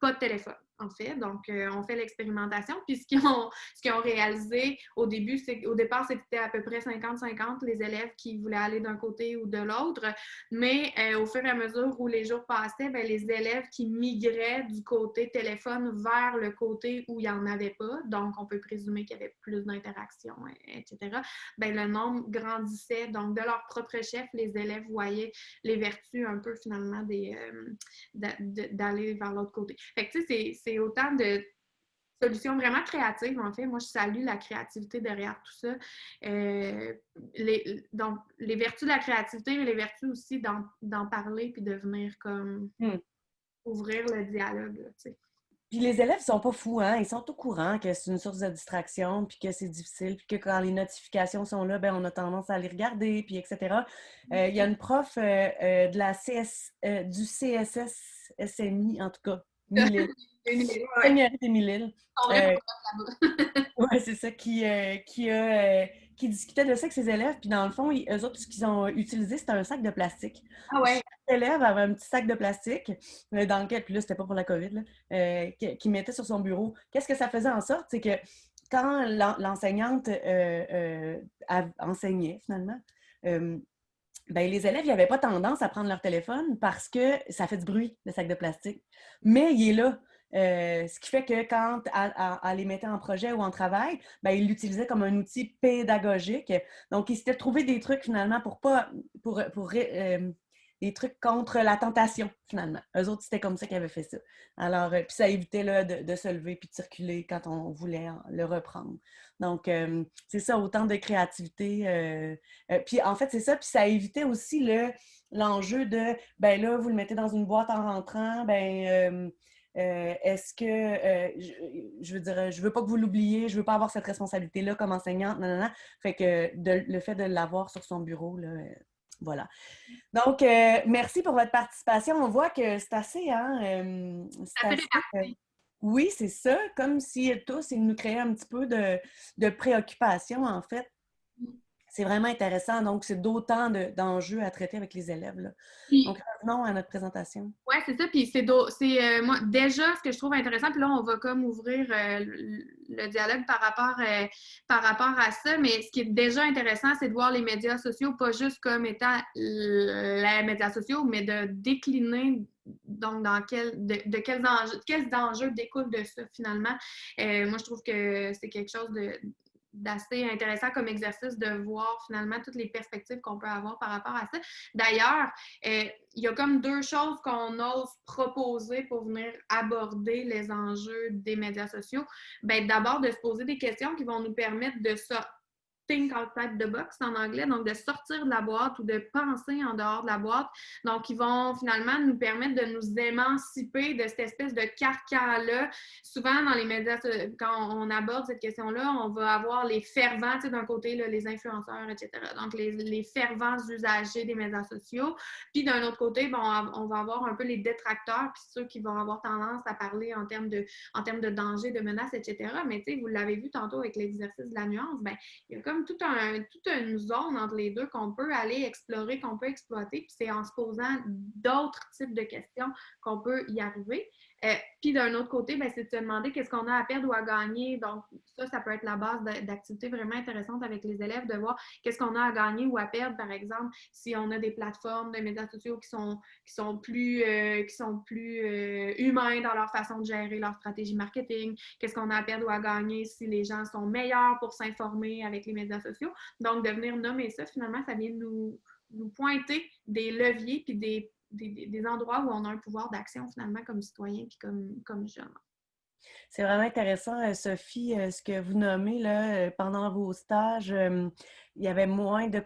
pas de téléphone, en fait. Donc, euh, on fait l'expérimentation. Puis, ce qu'ils ont, ont, réalisé au début, c'est au départ, c'était à peu près 50-50 les élèves qui voulaient aller d'un côté ou de l'autre. Mais euh, au fur et à mesure où les jours passaient, bien, les élèves qui migraient du côté téléphone vers le côté où il n'y en avait pas, donc on peut présumer qu'il y avait plus d'interactions, etc., bien, le nombre grandissait. Donc, de leur propre chef, les élèves voyaient les vertus un peu finalement des, euh, d'aller vers l'autre côté. Fait que, tu sais, c'est autant de solutions vraiment créatives, en fait. Moi, je salue la créativité derrière tout ça. Euh, les, donc, les vertus de la créativité, mais les vertus aussi d'en parler puis de venir comme hmm. ouvrir le dialogue, tu sais. Puis les élèves sont pas fous, hein? Ils sont au courant que c'est une source de distraction, puis que c'est difficile, puis que quand les notifications sont là, ben on a tendance à les regarder, puis etc. Euh, il y a une prof euh, de la CS, du CSS SMI, en tout cas, <laughs> Des Mille-Îles. Euh, <laughs> oui, c'est ça, qui, euh, qui, a, euh, qui discutait de ça avec ses élèves, puis dans le fond, ils, eux autres, ce qu'ils ont utilisé, c'était un sac de plastique. Ah ouais. Chaque élève avait un petit sac de plastique euh, dans lequel, puis là, c'était pas pour la COVID, là, qu'il mettait sur son bureau. Qu'est-ce que ça faisait en sorte? C'est que quand l'en- l'enseignante enseignait, finalement, ben, les élèves n'avaient pas tendance à prendre leur téléphone parce que ça fait du bruit, le sac de plastique. Mais il est là. Euh, ce qui fait que quand elle, les mettait en projet ou en travail, ben, ils l'utilisaient comme un outil pédagogique. Donc, ils s'étaient trouvé des trucs finalement pour pas pour, pour euh, des trucs contre la tentation, finalement. Eux autres, c'était comme ça qu'ils avaient fait ça. Alors, euh, puis ça évitait là, de, se lever puis de circuler quand on voulait le reprendre. Donc, c'est ça, autant de créativité. puis en fait, c'est ça. Puis ça évitait aussi le- l'enjeu de, ben là, vous le mettez dans une boîte en rentrant, ben... euh, euh, Est-ce que, euh, je, je veux dire, je veux pas que vous l'oubliez, je veux pas avoir cette responsabilité-là comme enseignante, non, non, non. Fait que de- le fait de l'avoir sur son bureau, là, euh, voilà. Donc, euh, merci pour votre participation. On voit que c'est assez, hein, euh, c'est Assez euh, oui, c'est ça, comme si tous, ils nous créaient un petit peu de, de préoccupation, en fait. C'est vraiment intéressant. Donc, c'est d'autant de- d'enjeux à traiter avec les élèves. là. Puis- Donc, revenons à notre présentation. Oui, c'est ça. Puis c'est euh, moi déjà ce que je trouve intéressant. Puis là, on va comme ouvrir euh, le, dialogue par rapport euh, par rapport à ça. Mais ce qui est déjà intéressant, c'est de voir les médias sociaux pas juste comme étant les médias sociaux, mais de décliner donc dans quel de, de quels enjeux quels enjeux découlent de ça finalement. Euh, moi, je trouve que c'est quelque chose de d'assez intéressant comme exercice de voir finalement toutes les perspectives qu'on peut avoir par rapport à ça. D'ailleurs, euh, il y a comme deux choses qu'on ose proposer pour venir aborder les enjeux des médias sociaux. Ben, D'abord, de se poser des questions qui vont nous permettre de ça. Think outside the box en anglais, donc de sortir de la boîte ou de penser en dehors de la boîte. Donc, ils vont finalement nous permettre de nous émanciper de cette espèce de carcan-là. Souvent, dans les médias, so- quand on aborde cette question-là, on va avoir les fervents, tu sais, d'un côté, là, les influenceurs, etc. Donc, les, les fervents usagers des médias sociaux. Puis d'un autre côté, bon, on va avoir un peu les détracteurs, puis ceux qui vont avoir tendance à parler en termes de, en termes de danger, de menaces, etc. Mais tu sais, vous l'avez vu tantôt avec l'exercice de la nuance, ben, il y a comme tout toute une zone entre les deux qu'on peut aller explorer, qu'on peut exploiter, puis c'est en se posant d'autres types de questions qu'on peut y arriver. Euh, puis d'un autre côté, ben, c'est de se demander qu'est-ce qu'on a à perdre ou à gagner. Donc, ça, ça peut être la base d'activités vraiment intéressantes avec les élèves, de voir qu'est-ce qu'on a à gagner ou à perdre, par exemple, si on a des plateformes de médias sociaux qui sont, qui sont plus, euh, qui sont plus euh, humains dans leur façon de gérer leur stratégie marketing, qu'est-ce qu'on a à perdre ou à gagner si les gens sont meilleurs pour s'informer avec les médias sociaux. Donc, de venir nommer ça, finalement, ça vient nous, nous pointer des leviers puis des, des, endroits où on a un pouvoir d'action, finalement, comme citoyen puis comme, comme jeune. C'est vraiment intéressant, euh, Sophie, euh, ce que vous nommez là, euh, pendant vos stages. il y avait moins de...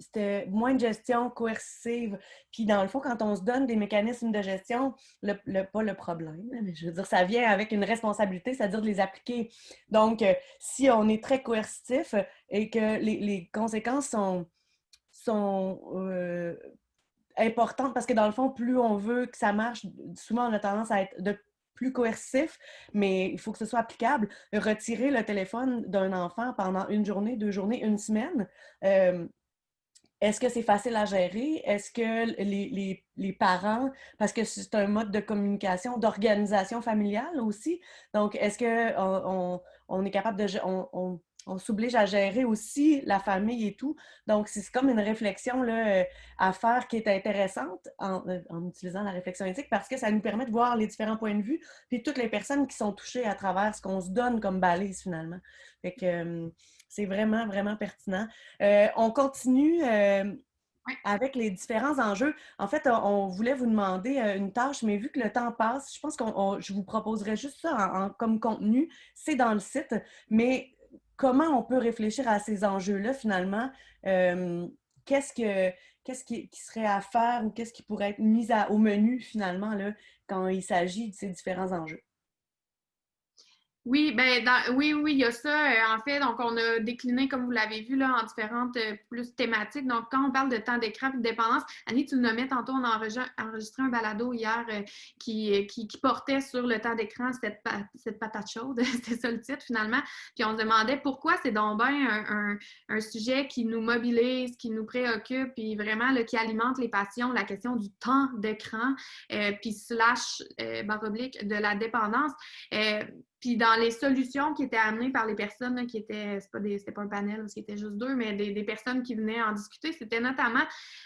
C'était moins de gestion coercitive. Puis dans le fond, quand on se donne des mécanismes de gestion, le, le- pas le problème, mais je veux dire, ça vient avec une responsabilité, c'est-à-dire de les appliquer. Donc, si on est très coercitif et que les, les conséquences sont, sont importantes, parce que dans le fond, plus on veut que ça marche, souvent on a tendance à être de plus coercitif, mais il faut que ce soit applicable. Retirer le téléphone d'un enfant pendant une journée, deux journées, une semaine, euh, est-ce que c'est facile à gérer? Est-ce que les, les- les parents, parce que c'est un mode de communication, d'organisation familiale aussi, donc est-ce qu'on on, on est capable de... On, on, on s'oblige à gérer aussi la famille et tout. Donc, c'est comme une réflexion là, euh, à faire qui est intéressante en, euh, en utilisant la réflexion éthique parce que ça nous permet de voir les différents points de vue puis toutes les personnes qui sont touchées à travers ce qu'on se donne comme balise finalement. Fait que euh, c'est vraiment, vraiment pertinent. Euh, on continue euh, avec les différents enjeux. En fait, on, voulait vous demander une tâche, mais vu que le temps passe, je pense que je vous proposerais juste ça en- en- comme contenu. C'est dans le site, mais comment on peut réfléchir à ces enjeux-là finalement? Euh, qu'est-ce que qu'est-ce qui, serait à faire ou qu'est-ce qui pourrait être mis au menu finalement là, quand il s'agit de ces différents enjeux? Oui, ben dans- oui, oui, il y a ça. Euh, en fait, donc on a décliné, comme vous l'avez vu, là, en différentes euh, plus thématiques. Donc, quand on parle de temps d'écran et de dépendance, Annie, tu le nommais tantôt, on a enregistré, un balado hier euh, qui, qui, portait sur le temps d'écran, cette, cette patate chaude, <laughs> c'était ça le titre finalement. Puis on se demandait pourquoi c'est donc un, un- sujet qui nous mobilise, qui nous préoccupe, puis vraiment là, qui alimente les passions, la question du temps d'écran, puis slash barre oblique de la dépendance. Puis dans les solutions qui étaient amenées par les personnes qui étaient, c'est pas, des- c'était pas un panel, c'était juste deux, mais des, des personnes qui venaient en discuter, c'était notamment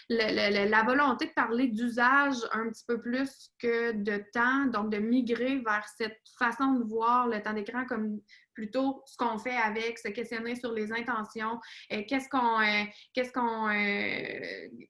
la volonté de parler d'usage un petit peu plus que de temps, donc de migrer vers cette façon de voir le temps d'écran comme plutôt ce qu'on fait avec, se questionner sur les intentions, euh, qu'est-ce qu'on euh, qu'est-ce qu'on euh,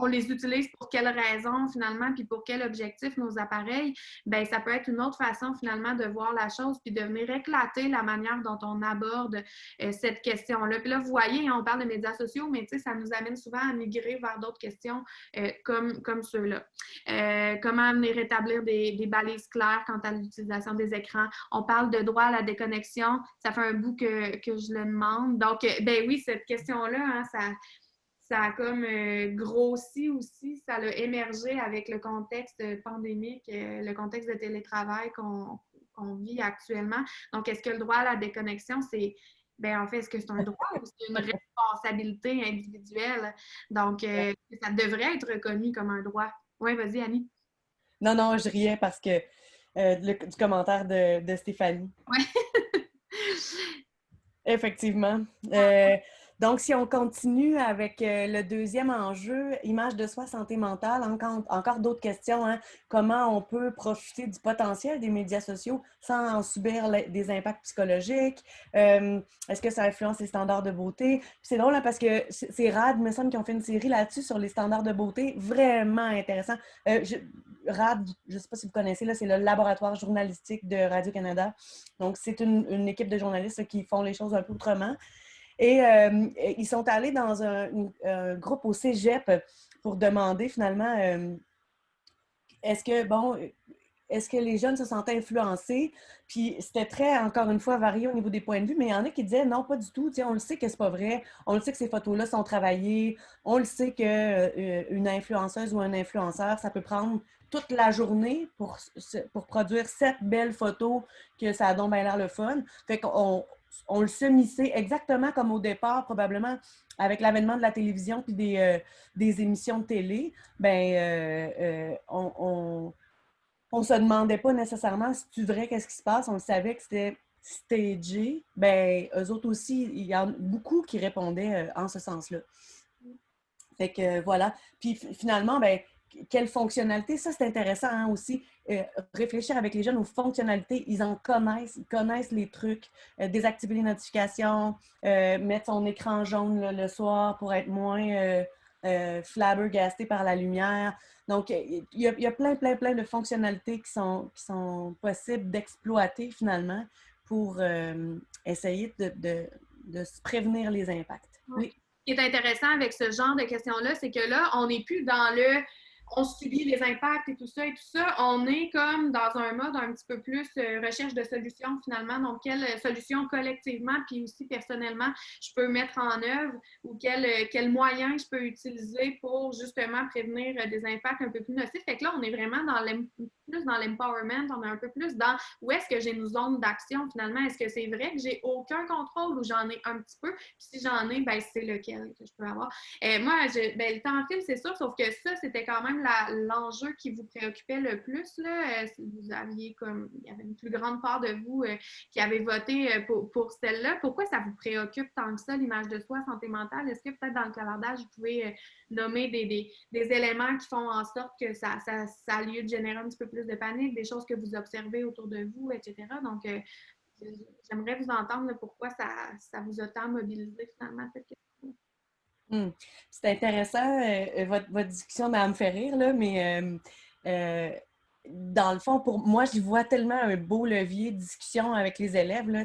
on les utilise pour quelles raisons finalement, puis pour quel objectif nos appareils, ben ça peut être une autre façon finalement de voir la chose, puis de venir éclater la manière dont on aborde euh, cette question-là. Puis là, vous voyez, on parle de médias sociaux, mais ça nous amène souvent à migrer vers d'autres questions euh, comme, comme ceux-là. Euh, comment venir rétablir des, des balises claires quant à l'utilisation des écrans? On parle de droit à la déconnexion. Ça fait un bout que, je le demande. Donc, ben oui, cette question-là, hein, ça, ça a comme euh, grossi aussi, ça a émergé avec le contexte pandémique, euh, le contexte de télétravail qu'on vit actuellement. Donc, est-ce que le droit à la déconnexion, c'est, ben en fait, est-ce que c'est un droit ou c'est une responsabilité individuelle? Donc, euh, ça devrait être reconnu comme un droit. Oui, vas-y, Annie. Non, non, je riais parce que euh, le- du commentaire de, de Stéphanie. Ouais. <laughs> Effectivement. Euh, donc, si on continue avec euh, le deuxième enjeu, image de soi, santé mentale, encore, d'autres questions. hein. Comment on peut profiter du potentiel des médias sociaux sans en subir des impacts psychologiques? Euh, Est-ce que ça influence les standards de beauté? C'est drôle hein, parce que c'est Rad, me semble, qui ont fait une série là-dessus sur les standards de beauté. Vraiment intéressant. Euh, RAD, je ne sais pas si vous connaissez, c'est le laboratoire journalistique de Radio-Canada. Donc, c'est une, équipe de journalistes qui font les choses un peu autrement. Et euh, ils sont allés dans un, une- groupe au cégep pour demander finalement euh, est-ce que, bon, est-ce que les jeunes se sentent influencés? Puis c'était très, encore une fois, varié au niveau des points de vue, mais il y en a qui disaient non, pas du tout. On le sait que c'est pas vrai. On le sait que ces photos-là sont travaillées. On le sait qu'une influenceuse ou un influenceur, ça peut prendre toute la journée pour, pour produire sept belles photos que ça a donc bien l'air le fun. Fait qu'on on le sait missé exactement comme au départ, probablement avec l'avènement de la télévision puis des, euh, des émissions de télé, ben euh, euh, on, on, on se demandait pas nécessairement si tu vrai qu'est-ce qui se passe. On savait que c'était stagé. Ben, eux autres aussi, il y en a beaucoup qui répondaient en ce sens-là. Fait que voilà. Puis fi- finalement, ben, quelle fonctionnalité? Ça, c'est intéressant hein, aussi. Euh, réfléchir avec les jeunes aux fonctionnalités. Ils en connaissent, ils connaissent les trucs. Euh, désactiver les notifications, euh, mettre son écran jaune le soir pour être moins flabbergasté par la lumière. Donc, il y, a, plein, plein, plein de fonctionnalités qui sont, possibles d'exploiter finalement pour essayer de, de, de se prévenir les impacts. Oui. Ce qui est intéressant avec ce genre de questions-là, c'est que là, on n'est plus dans le on subit les impacts et tout ça et tout ça. On est comme dans un mode un petit peu plus euh, recherche de solutions finalement. Donc, quelle euh, solution collectivement puis aussi personnellement je peux mettre en œuvre ou quel, euh, quel moyen je peux utiliser pour justement prévenir des impacts un peu plus nocifs. Fait que là, on est vraiment dans plus dans l'empowerment, on est un peu plus dans où est-ce que j'ai une zone d'action finalement. Est-ce que c'est vrai que j'ai aucun contrôle ou j'en ai un petit peu? Puis si j'en ai, ben c'est lequel que je peux avoir. Euh, moi, ben, le temps en film, c'est sûr, sauf que ça, c'était quand même l'enjeu qui vous préoccupait le plus. Là. Euh, vous aviez comme, il y avait une plus grande part de vous euh, qui avait voté euh, pour, pour celle-là. Pourquoi ça vous préoccupe tant que ça, l'image de soi, santé mentale? Est-ce que peut-être dans le clavardage, vous pouvez nommer des, des, éléments qui font en sorte que ça, ça, ça a lieu de générer un petit peu plus de panique, des choses que vous observez autour de vous, etc. Donc, j'aimerais vous entendre pourquoi ça, ça vous a tant mobilisé finalement cette question. Hmm. C'est intéressant, euh, votre, votre discussion m'a me fait rire, là, mais euh, euh, dans le fond, pour moi, j'y vois tellement un beau levier de discussion avec les élèves. Là,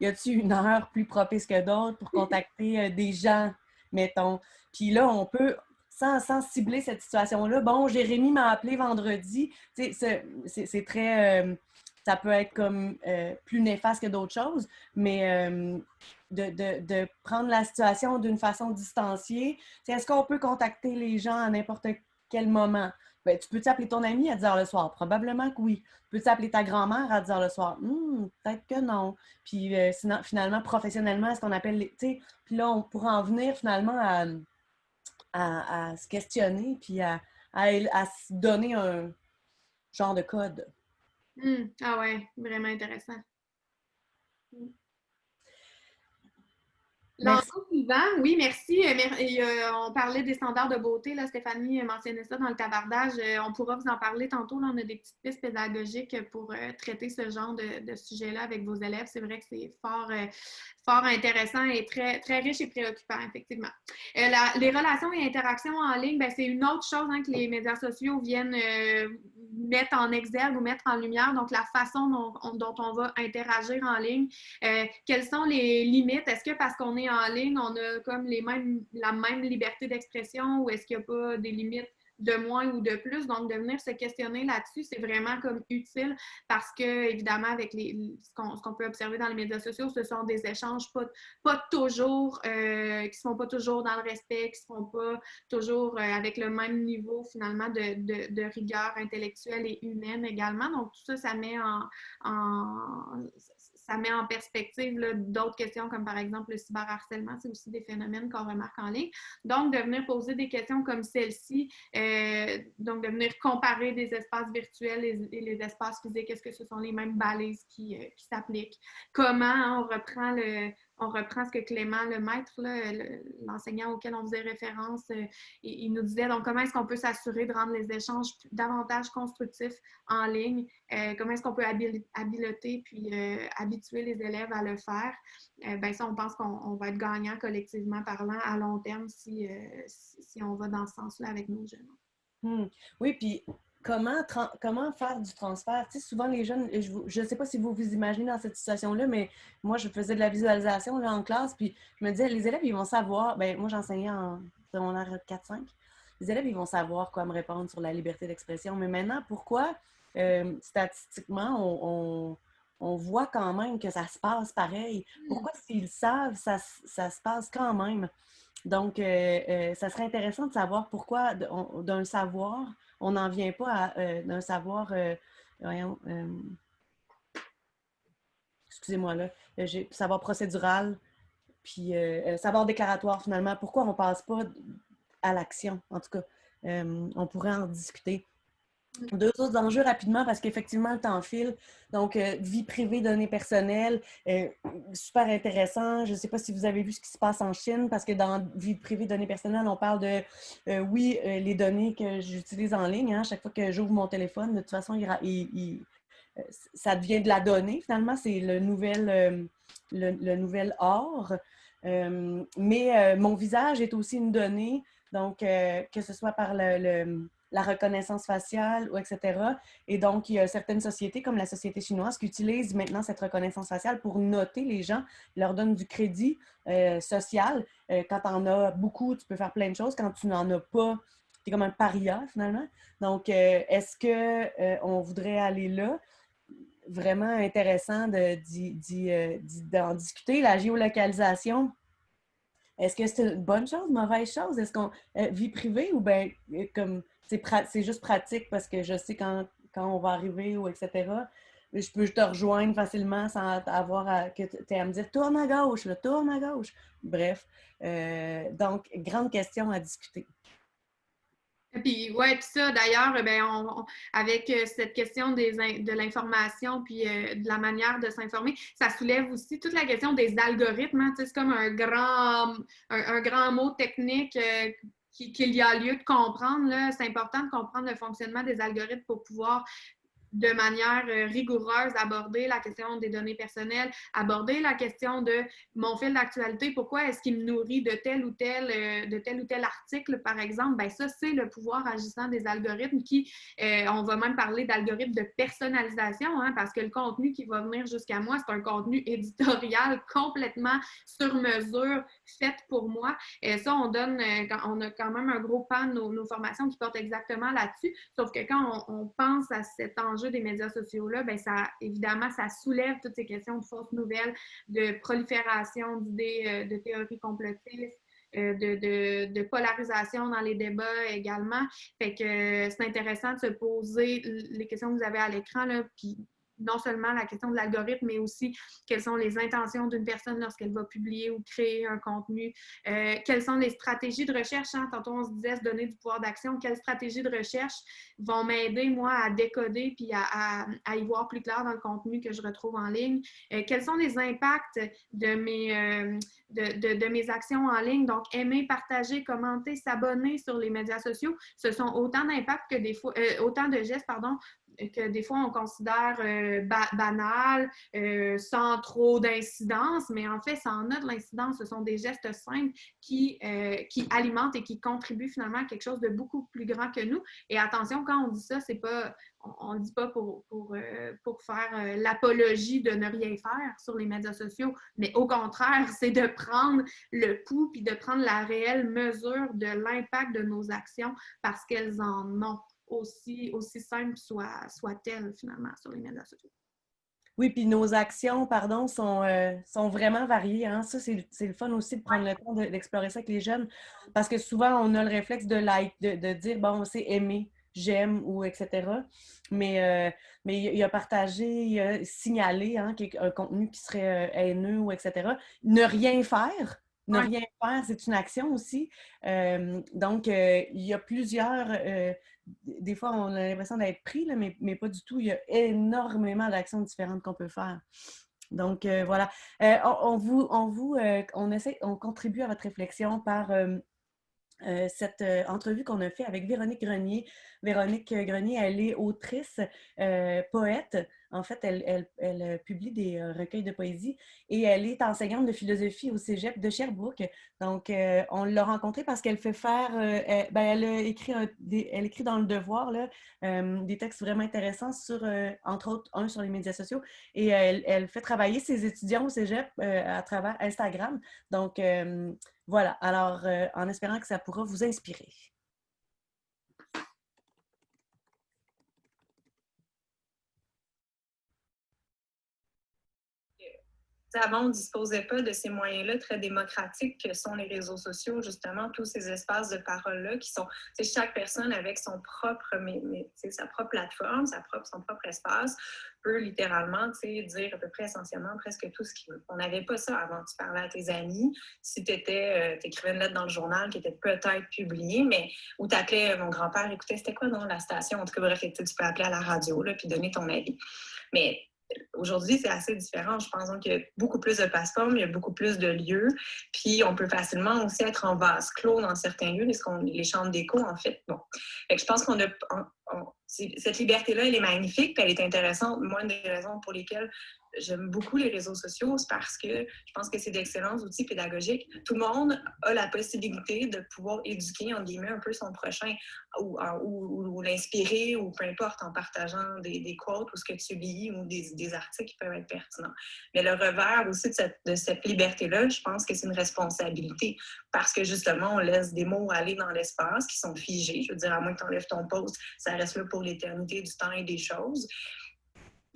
y a-t-il une heure plus propice que d'autres pour <laughs> contacter des gens, mettons? Puis là, on peut, sans, sans cibler cette situation-là, bon, Jérémy m'a appelé vendredi. C'est très. Ça peut être comme euh, plus néfaste que d'autres choses, mais euh, de, prendre la situation d'une façon distanciée. Est-ce qu'on peut contacter les gens à n'importe quel moment? Ben, tu peux t'appeler ton ami à 10 h le soir? Probablement que oui. Peux-tu appeler ta grand-mère à 10 h le soir? Hmm, peut-être que non. Puis euh, sinon, finalement, professionnellement, est-ce qu'on appelle les. Puis là, on pourra en venir finalement à, à, se questionner puis à, à, se donner un genre de code. Hmm. Ah ouais, vraiment intéressant. Hmm. L'ensemble suivant, oui, merci. Euh, euh, on parlait des standards de beauté. Là, Stéphanie mentionnait ça dans le tabardage. Euh, on pourra vous en parler tantôt. Là, on a des petites pistes pédagogiques pour traiter ce genre de, sujet-là avec vos élèves. C'est vrai que c'est fort, fort intéressant et très, très riche et préoccupant, effectivement. les relations et interactions en ligne, ben, c'est une autre chose hein, que les médias sociaux viennent mettre en exergue ou mettre en lumière. Donc, la façon dont dont on va interagir en ligne. quelles sont les limites? Est-ce que parce qu'on est en ligne, on a comme les mêmes, la même liberté d'expression ou est-ce qu'il n'y a pas des limites de moins ou de plus? Donc, de venir se questionner là-dessus, c'est vraiment comme utile parce que, évidemment, avec les, ce qu'on peut observer dans les médias sociaux, ce sont des échanges pas, pas toujours, euh, qui ne se font pas toujours dans le respect, qui ne se font pas toujours euh, avec le même niveau, finalement, de, de, rigueur intellectuelle et humaine également. Donc, tout ça, ça met en ça met en perspective d'autres questions comme par exemple le cyberharcèlement, c'est aussi des phénomènes qu'on remarque en ligne. Donc, de venir poser des questions comme celle-ci, euh, donc de venir comparer des espaces virtuels et, les espaces physiques, est-ce que ce sont les mêmes balises qui, euh, s'appliquent? Comment hein, on reprend le, on reprend ce que Clément, le maître, l'enseignant auquel on faisait référence, euh, il, nous disait donc comment est-ce qu'on peut s'assurer de rendre les échanges davantage constructifs en ligne, euh, comment est-ce qu'on peut habiliter puis euh, habituer les élèves à le faire? ben ça, on pense qu'on va être gagnant collectivement parlant à long terme si, si, on va dans ce sens-là avec nos jeunes. Hmm. Oui, puis comment, comment faire du transfert? Tu sais, souvent, les jeunes, je ne sais pas si vous vous imaginez dans cette situation-là, mais moi, je faisais de la visualisation là, en classe, puis je me disais, les élèves, ils vont savoir, ben moi, j'enseignais en secondaire 4-5, les élèves, ils vont savoir quoi me répondre sur la liberté d'expression. Mais maintenant, pourquoi, euh, statistiquement, on, on, voit quand même que ça se passe pareil? Pourquoi, s'ils savent, ça, ça, se passe quand même? Donc, euh, euh, ça serait intéressant de savoir pourquoi, d'un savoir, on n'en vient pas à euh, un savoir, euh, euh, excusez-moi là, savoir procédural, puis savoir déclaratoire finalement. Pourquoi on ne passe pas à l'action? En tout cas, on pourrait en discuter. Deux autres enjeux rapidement parce qu'effectivement, le temps file. Donc, euh, vie privée, données personnelles, euh, super intéressant. Je ne sais pas si vous avez vu ce qui se passe en Chine parce que dans vie privée, données personnelles, on parle de, euh, oui, les données que j'utilise en ligne. Hein, chaque fois que j'ouvre mon téléphone, de toute façon, ça devient de la donnée. Finalement, c'est le nouvel, le, nouvel or. mais mon visage est aussi une donnée. Donc, que ce soit par le la reconnaissance faciale, ou etc. Et donc, il y a certaines sociétés, comme la société chinoise, qui utilisent maintenant cette reconnaissance faciale pour noter les gens, leur donne du crédit euh, social. Euh, quand tu en as beaucoup, tu peux faire plein de choses. Quand tu n'en as pas, tu es comme un paria, finalement. Donc, euh, est-ce qu'on voudrait aller là? Vraiment intéressant d'en discuter. La géolocalisation, est-ce que c'est une bonne chose, mauvaise chose? Est-ce qu'on vie privée ou bien comme c'est juste pratique parce que je sais quand, on va arriver ou etc. Je peux te rejoindre facilement sans avoir à, que tu à me dire tourne à gauche, tourne à gauche. Bref, euh, donc, grande question à discuter. Puis, ouais, puis ça, d'ailleurs, ben, avec euh, cette question des, de l'information puis euh, de la manière de s'informer, ça soulève aussi toute la question des algorithmes. Hein, c'est comme un grand, un, grand mot technique qu'il y a lieu de comprendre. C'est important de comprendre le fonctionnement des algorithmes pour pouvoir de manière euh, rigoureuse aborder la question des données personnelles, aborder la question de mon fil d'actualité, pourquoi est-ce qu'il me nourrit de tel ou tel, euh, de tel ou tel article, par exemple, ben ça, c'est le pouvoir agissant des algorithmes qui, euh, on va même parler d'algorithmes de personnalisation, hein, parce que le contenu qui va venir jusqu'à moi, c'est un contenu <laughs> éditorial complètement sur mesure, fait pour moi. Et ça, on donne, on a quand même un gros pan de nos, formations qui portent exactement là-dessus, sauf que quand on, pense à cet enjeu des médias sociaux-là, ben ça, évidemment, ça soulève toutes ces questions de fausses nouvelles, de prolifération d'idées, de théories complotistes, de, de, polarisation dans les débats également. Fait que c'est intéressant de se poser les questions que vous avez à l'écran, puis non seulement la question de l'algorithme, mais aussi quelles sont les intentions d'une personne lorsqu'elle va publier ou créer un contenu, euh, quelles sont les stratégies de recherche. Hein? Tantôt, on se disait se donner du pouvoir d'action. Quelles stratégies de recherche vont m'aider, moi, à décoder puis à, y voir plus clair dans le contenu que je retrouve en ligne? Euh, quels sont les impacts de mes, euh, de, de, mes actions en ligne? Donc, aimer, partager, commenter, s'abonner sur les médias sociaux, ce sont autant d'impacts que des fois, autant de gestes, pardon, que des fois on considère euh, banal, euh, sans trop d'incidence, mais en fait, ça en a de l'incidence. Ce sont des gestes simples qui, euh, qui alimentent et qui contribuent finalement à quelque chose de beaucoup plus grand que nous. Et attention, quand on dit ça, c'est pas, on ne dit pas pour, pour, pour faire l'apologie de ne rien faire sur les médias sociaux, mais au contraire, <laughs> c'est de prendre le pouls puis de prendre la réelle mesure de l'impact de nos actions parce qu'elles en ont aussi, aussi simple soit, soit-elle finalement sur les médias sociaux. Oui, puis nos actions, pardon, sont, euh, sont vraiment variées. Hein? Ça, c'est le fun aussi de prendre le temps d'explorer ça avec les jeunes. Parce que souvent, on a le réflexe de like, de, de dire, bon, c'est aimer, j'aime ou etc. Mais, euh, mais il y a partagé, il a signalé hein, un contenu qui serait euh, haineux ou etc. Ne rien faire, ne rien faire, c'est une action aussi. donc, il y a plusieurs des fois, on a l'impression d'être pris, là, mais, mais, pas du tout. Il y a énormément d'actions différentes qu'on peut faire. Donc, euh, voilà. Euh, on, vous, on, vous euh, on, essaie, on contribue à votre réflexion par cette entrevue qu'on a fait avec Véronique Grenier. Véronique Grenier, elle est autrice, poète, en fait, elle, euh, publie des euh, recueils de poésie et elle est enseignante de philosophie au cégep de Sherbrooke. Donc, euh, on l'a rencontrée parce qu'elle fait faire, elle, ben, elle, écrit elle écrit dans le devoir là, des textes vraiment intéressants sur, entre autres, un sur les médias sociaux et elle, fait travailler ses étudiants au cégep à travers Instagram. Donc, voilà. Alors, en espérant que ça pourra vous inspirer. Avant, on ne disposait pas de ces moyens-là très démocratiques que sont les réseaux sociaux, justement, tous ces espaces de parole-là qui sont, c'est chaque personne avec son propre, sa propre plateforme, son propre espace, peut littéralement dire à peu près essentiellement presque tout ce qu'il veut. On n'avait pas ça avant. Tu parlais à tes amis, si tu euh, écrivais une lettre dans le journal qui était peut-être publiée, mais où tu appelais mon grand-père, écoutez, c'était quoi dans la station? En tout cas, bref, tu peux appeler à la radio, puis donner ton avis. Mais Aujourd'hui, c'est assez différent. Je pense qu'il y a beaucoup plus de plateformes, il y a beaucoup plus de lieux. Puis, on peut facilement aussi être en vase clos dans certains lieux, les, chambres d'écho, en fait. Bon. je pense qu'on a. cette liberté-là, elle est magnifique, elle est intéressante. Moi, une des raisons pour lesquelles j'aime beaucoup les réseaux sociaux, c'est parce que je pense que c'est d'excellents outils pédagogiques. Tout le monde a la possibilité de pouvoir éduquer, en guillemets, un peu son prochain ou, ou, l'inspirer ou peu importe en partageant des, quotes ou ce que tu lis ou des, articles qui peuvent être pertinents. Mais le revers aussi de cette, cette liberté-là, je pense que c'est une responsabilité parce que justement, on laisse des mots aller dans l'espace qui sont figés. Je veux dire, à moins que tu enlèves ton post, ça reste là pour l'éternité du temps et des choses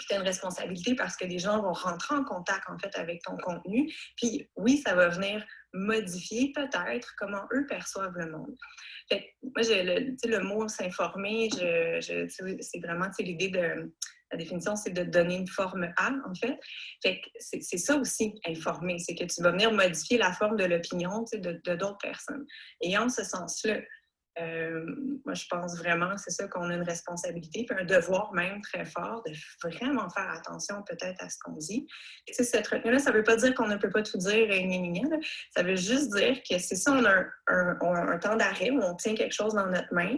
puis tu as une responsabilité parce que les gens vont rentrer en contact en fait avec ton contenu. Puis oui, ça va venir modifier peut-être comment eux perçoivent le monde. Fait moi, j'ai le, le mot s'informer, c'est vraiment l'idée de la définition, c'est de donner une forme à, en fait. fait c'est ça aussi, informer, c'est que tu vas venir modifier la forme de l'opinion de d'autres personnes. Et en ce sens-là, euh, moi, je pense vraiment, c'est ça qu'on a une responsabilité, puis un devoir même très fort de vraiment faire attention peut-être à ce qu'on dit. Et cette retenue-là, ça ne veut pas dire qu'on ne peut pas tout dire et Ça veut juste dire que c'est ça, on a un, temps d'arrêt où on tient quelque chose dans notre main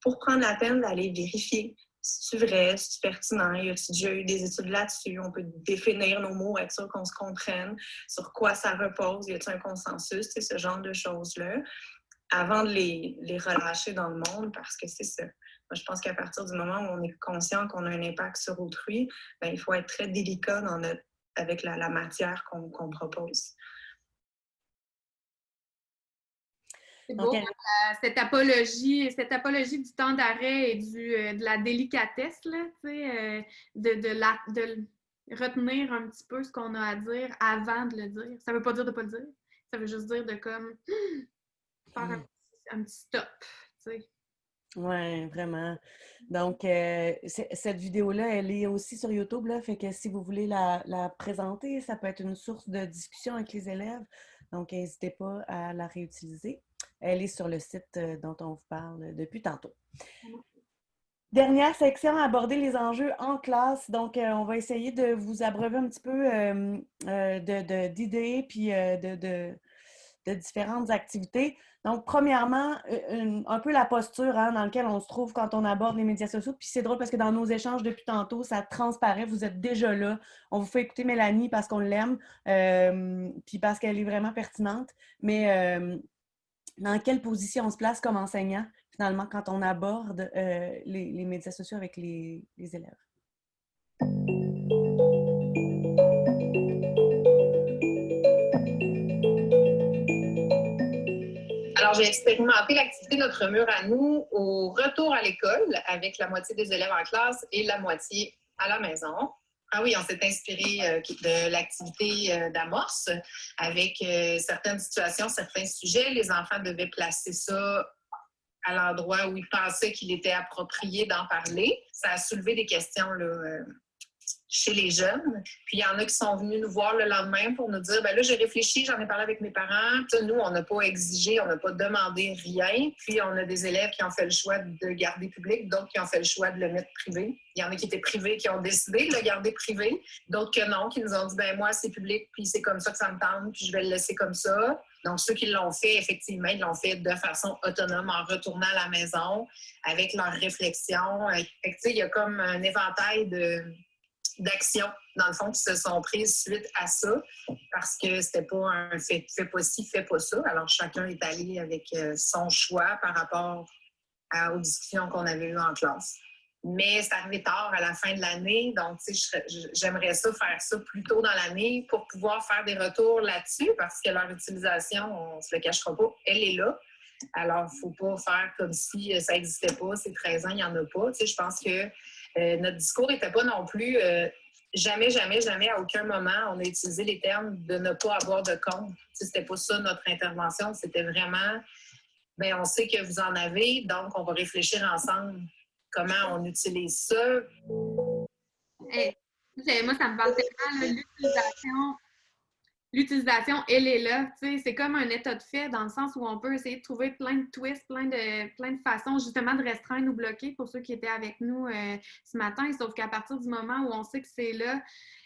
pour prendre la peine d'aller vérifier si c'est vrai, si c'est pertinent, y a-t-il déjà eu des études là-dessus, on peut définir nos mots, être sûr qu'on se comprenne, sur quoi ça repose, y a-t-il un consensus, ce genre de choses-là avant de les, les, relâcher dans le monde parce que c'est ça. Moi, je pense qu'à partir du moment où on est conscient qu'on a un impact sur autrui, bien, il faut être très délicat dans notre, avec la, la matière qu'on propose. C'est beau, hein, cette, apologie, cette apologie du temps d'arrêt et du, euh, de la délicatesse, là, tu sais, euh, de, de, la, de retenir un petit peu ce qu'on a à dire avant de le dire. Ça veut pas dire de pas le dire. Ça veut juste dire de comme faire un, Mm. petit- un petit stop, tu sais. Oui, vraiment. Donc, euh, cette vidéo-là, elle est aussi sur YouTube, là, fait que si vous voulez la, la présenter, ça peut être une source de discussion avec les élèves. Donc, n'hésitez pas à la réutiliser. Elle est sur le site euh, dont on vous parle depuis tantôt. Dernière section, aborder les enjeux en classe. Donc, euh, on va essayer de vous abreuver un petit peu euh, d'idées puis de, de- de différentes activités. Donc, premièrement, un peu la posture hein, dans laquelle on se trouve quand on aborde les médias sociaux. Puis c'est drôle parce que dans nos échanges depuis tantôt, ça transparaît, vous êtes déjà là. On vous fait écouter Mélanie parce qu'on l'aime, euh, puis parce qu'elle est vraiment pertinente. Mais euh, dans quelle position on se place comme enseignant, finalement, quand on aborde euh, les, médias sociaux avec les élèves? J'ai expérimenté l'activité Notre mur à nous au retour à l'école avec la moitié des élèves en classe et la moitié à la maison. Ah oui, on s'est inspiré euh, de l'activité euh, d'amorce avec euh, certaines situations, certains sujets. Les enfants devaient placer ça à l'endroit où ils pensaient qu'il était approprié d'en parler. Ça a soulevé des questions là, chez les jeunes. Puis il y en a qui sont venus nous voir le lendemain pour nous dire ben là, j'ai réfléchi, j'en ai parlé avec mes parents. Nous, on n'a pas exigé, on n'a pas demandé rien. Puis on a des élèves qui ont fait le choix de garder public, d'autres qui ont fait le choix de le mettre privé. Il y en a qui étaient privés, qui ont décidé de le garder privé, d'autres que non, qui nous ont dit ben moi, c'est public, puis c'est comme ça que ça me tente, puis je vais le laisser comme ça. Donc, ceux qui l'ont fait, effectivement, ils l'ont fait de façon autonome en retournant à la maison avec leur réflexion. Fait que, tu sais, il y a comme un éventail de d'actions, dans le fond, qui se sont prises suite à ça, parce que c'était pas un fait, pas ci, fais pas ça. Alors, chacun est allé avec euh, son choix par rapport aux discussions qu'on avait eues en classe. Mais c'est arrivé tard à la fin de l'année, donc tu sais, j'aimerais ça faire ça plus tôt dans l'année pour pouvoir faire des retours là-dessus, parce que leur utilisation, on se le cachera pas, elle est là. Alors, il ne faut pas faire comme si euh, ça n'existait pas, ces 13 ans, il n'y en a pas. Tu sais, je pense que euh, notre discours n'était pas non plus euh, jamais, jamais, jamais, à aucun moment, on a utilisé les termes de ne pas avoir de compte. C'était pas ça notre intervention. C'était vraiment, ben, on sait que vous en avez, donc on va réfléchir ensemble comment on utilise ça. Moi, ça me parle tellement, l'utilisation. L'utilisation, elle est là. C'est comme un état de fait dans le sens où on peut essayer de trouver plein de twists, plein de, plein de façons justement de restreindre ou bloquer pour ceux qui étaient avec nous euh, ce matin. Sauf qu'à partir du moment où on sait que c'est là,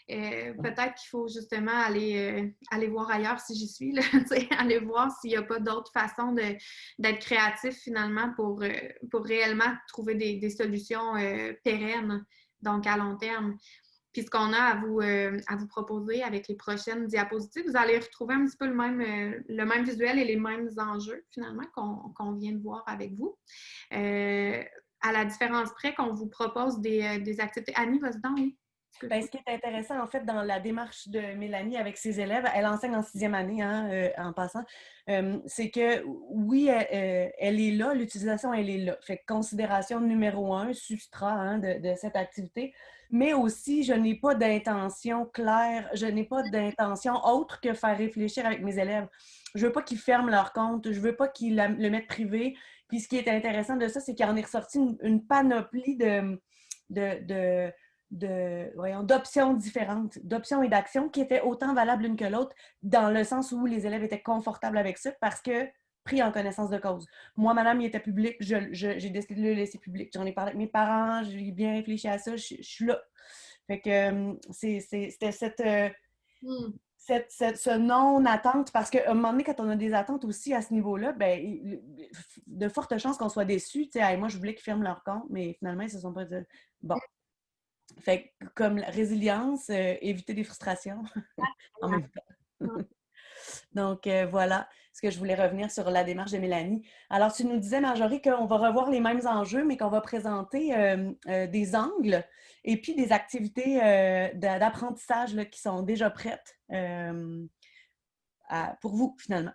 euh, peut-être qu'il faut justement aller, euh, aller voir ailleurs si j'y suis, <laughs> aller voir s'il n'y a pas d'autres façons d'être créatif finalement pour, pour réellement trouver des, des solutions pérennes, donc à long terme. Puis ce qu'on a à vous, euh, à vous proposer avec les prochaines diapositives, vous allez retrouver un petit peu le même, euh, le même visuel et les mêmes enjeux finalement qu'on vient de voir avec vous. Euh, à la différence près qu'on vous propose des, des activités. Annie, vas-y oui. Ben, ce qui est intéressant, en fait, dans la démarche de Mélanie avec ses élèves, elle enseigne en sixième année, hein, euh, en passant, euh, c'est que oui, elle, euh, elle est là, l'utilisation, elle est là. Fait que considération numéro un, substrat hein, de, de cette activité, mais aussi, je n'ai pas d'intention claire, je n'ai pas d'intention autre que faire réfléchir avec mes élèves. Je veux pas qu'ils ferment leur compte, je veux pas qu'ils le mettent privé. Puis ce qui est intéressant de ça, c'est qu'il en est ressorti une, une panoplie de, de, de de, voyons, d'options différentes, d'options et d'actions qui étaient autant valables l'une que l'autre, dans le sens où les élèves étaient confortables avec ça parce que pris en connaissance de cause. Moi, madame, il était public, j'ai décidé de le laisser public. J'en ai parlé avec mes parents, j'ai bien réfléchi à ça, je, je suis là. Fait que euh, c'était cette, euh, Hmm. cette- cette- ce non-attente, parce qu'à un moment donné, quand on a des attentes aussi à ce niveau-là, ben, de fortes chances qu'on soit Hey, moi, je voulais qu'ils ferment leur compte, mais finalement, ils se sont pas dit. Bon. Fait que, comme la résilience, euh, éviter des frustrations <laughs> en même temps. <laughs> Donc, euh, voilà ce que je voulais revenir sur la démarche de Mélanie. Alors, tu nous disais, Marjorie, qu'on va revoir les mêmes enjeux, mais qu'on va présenter euh, euh, des angles et puis des activités d'a- d'apprentissage qui sont déjà prêtes à- pour vous, finalement.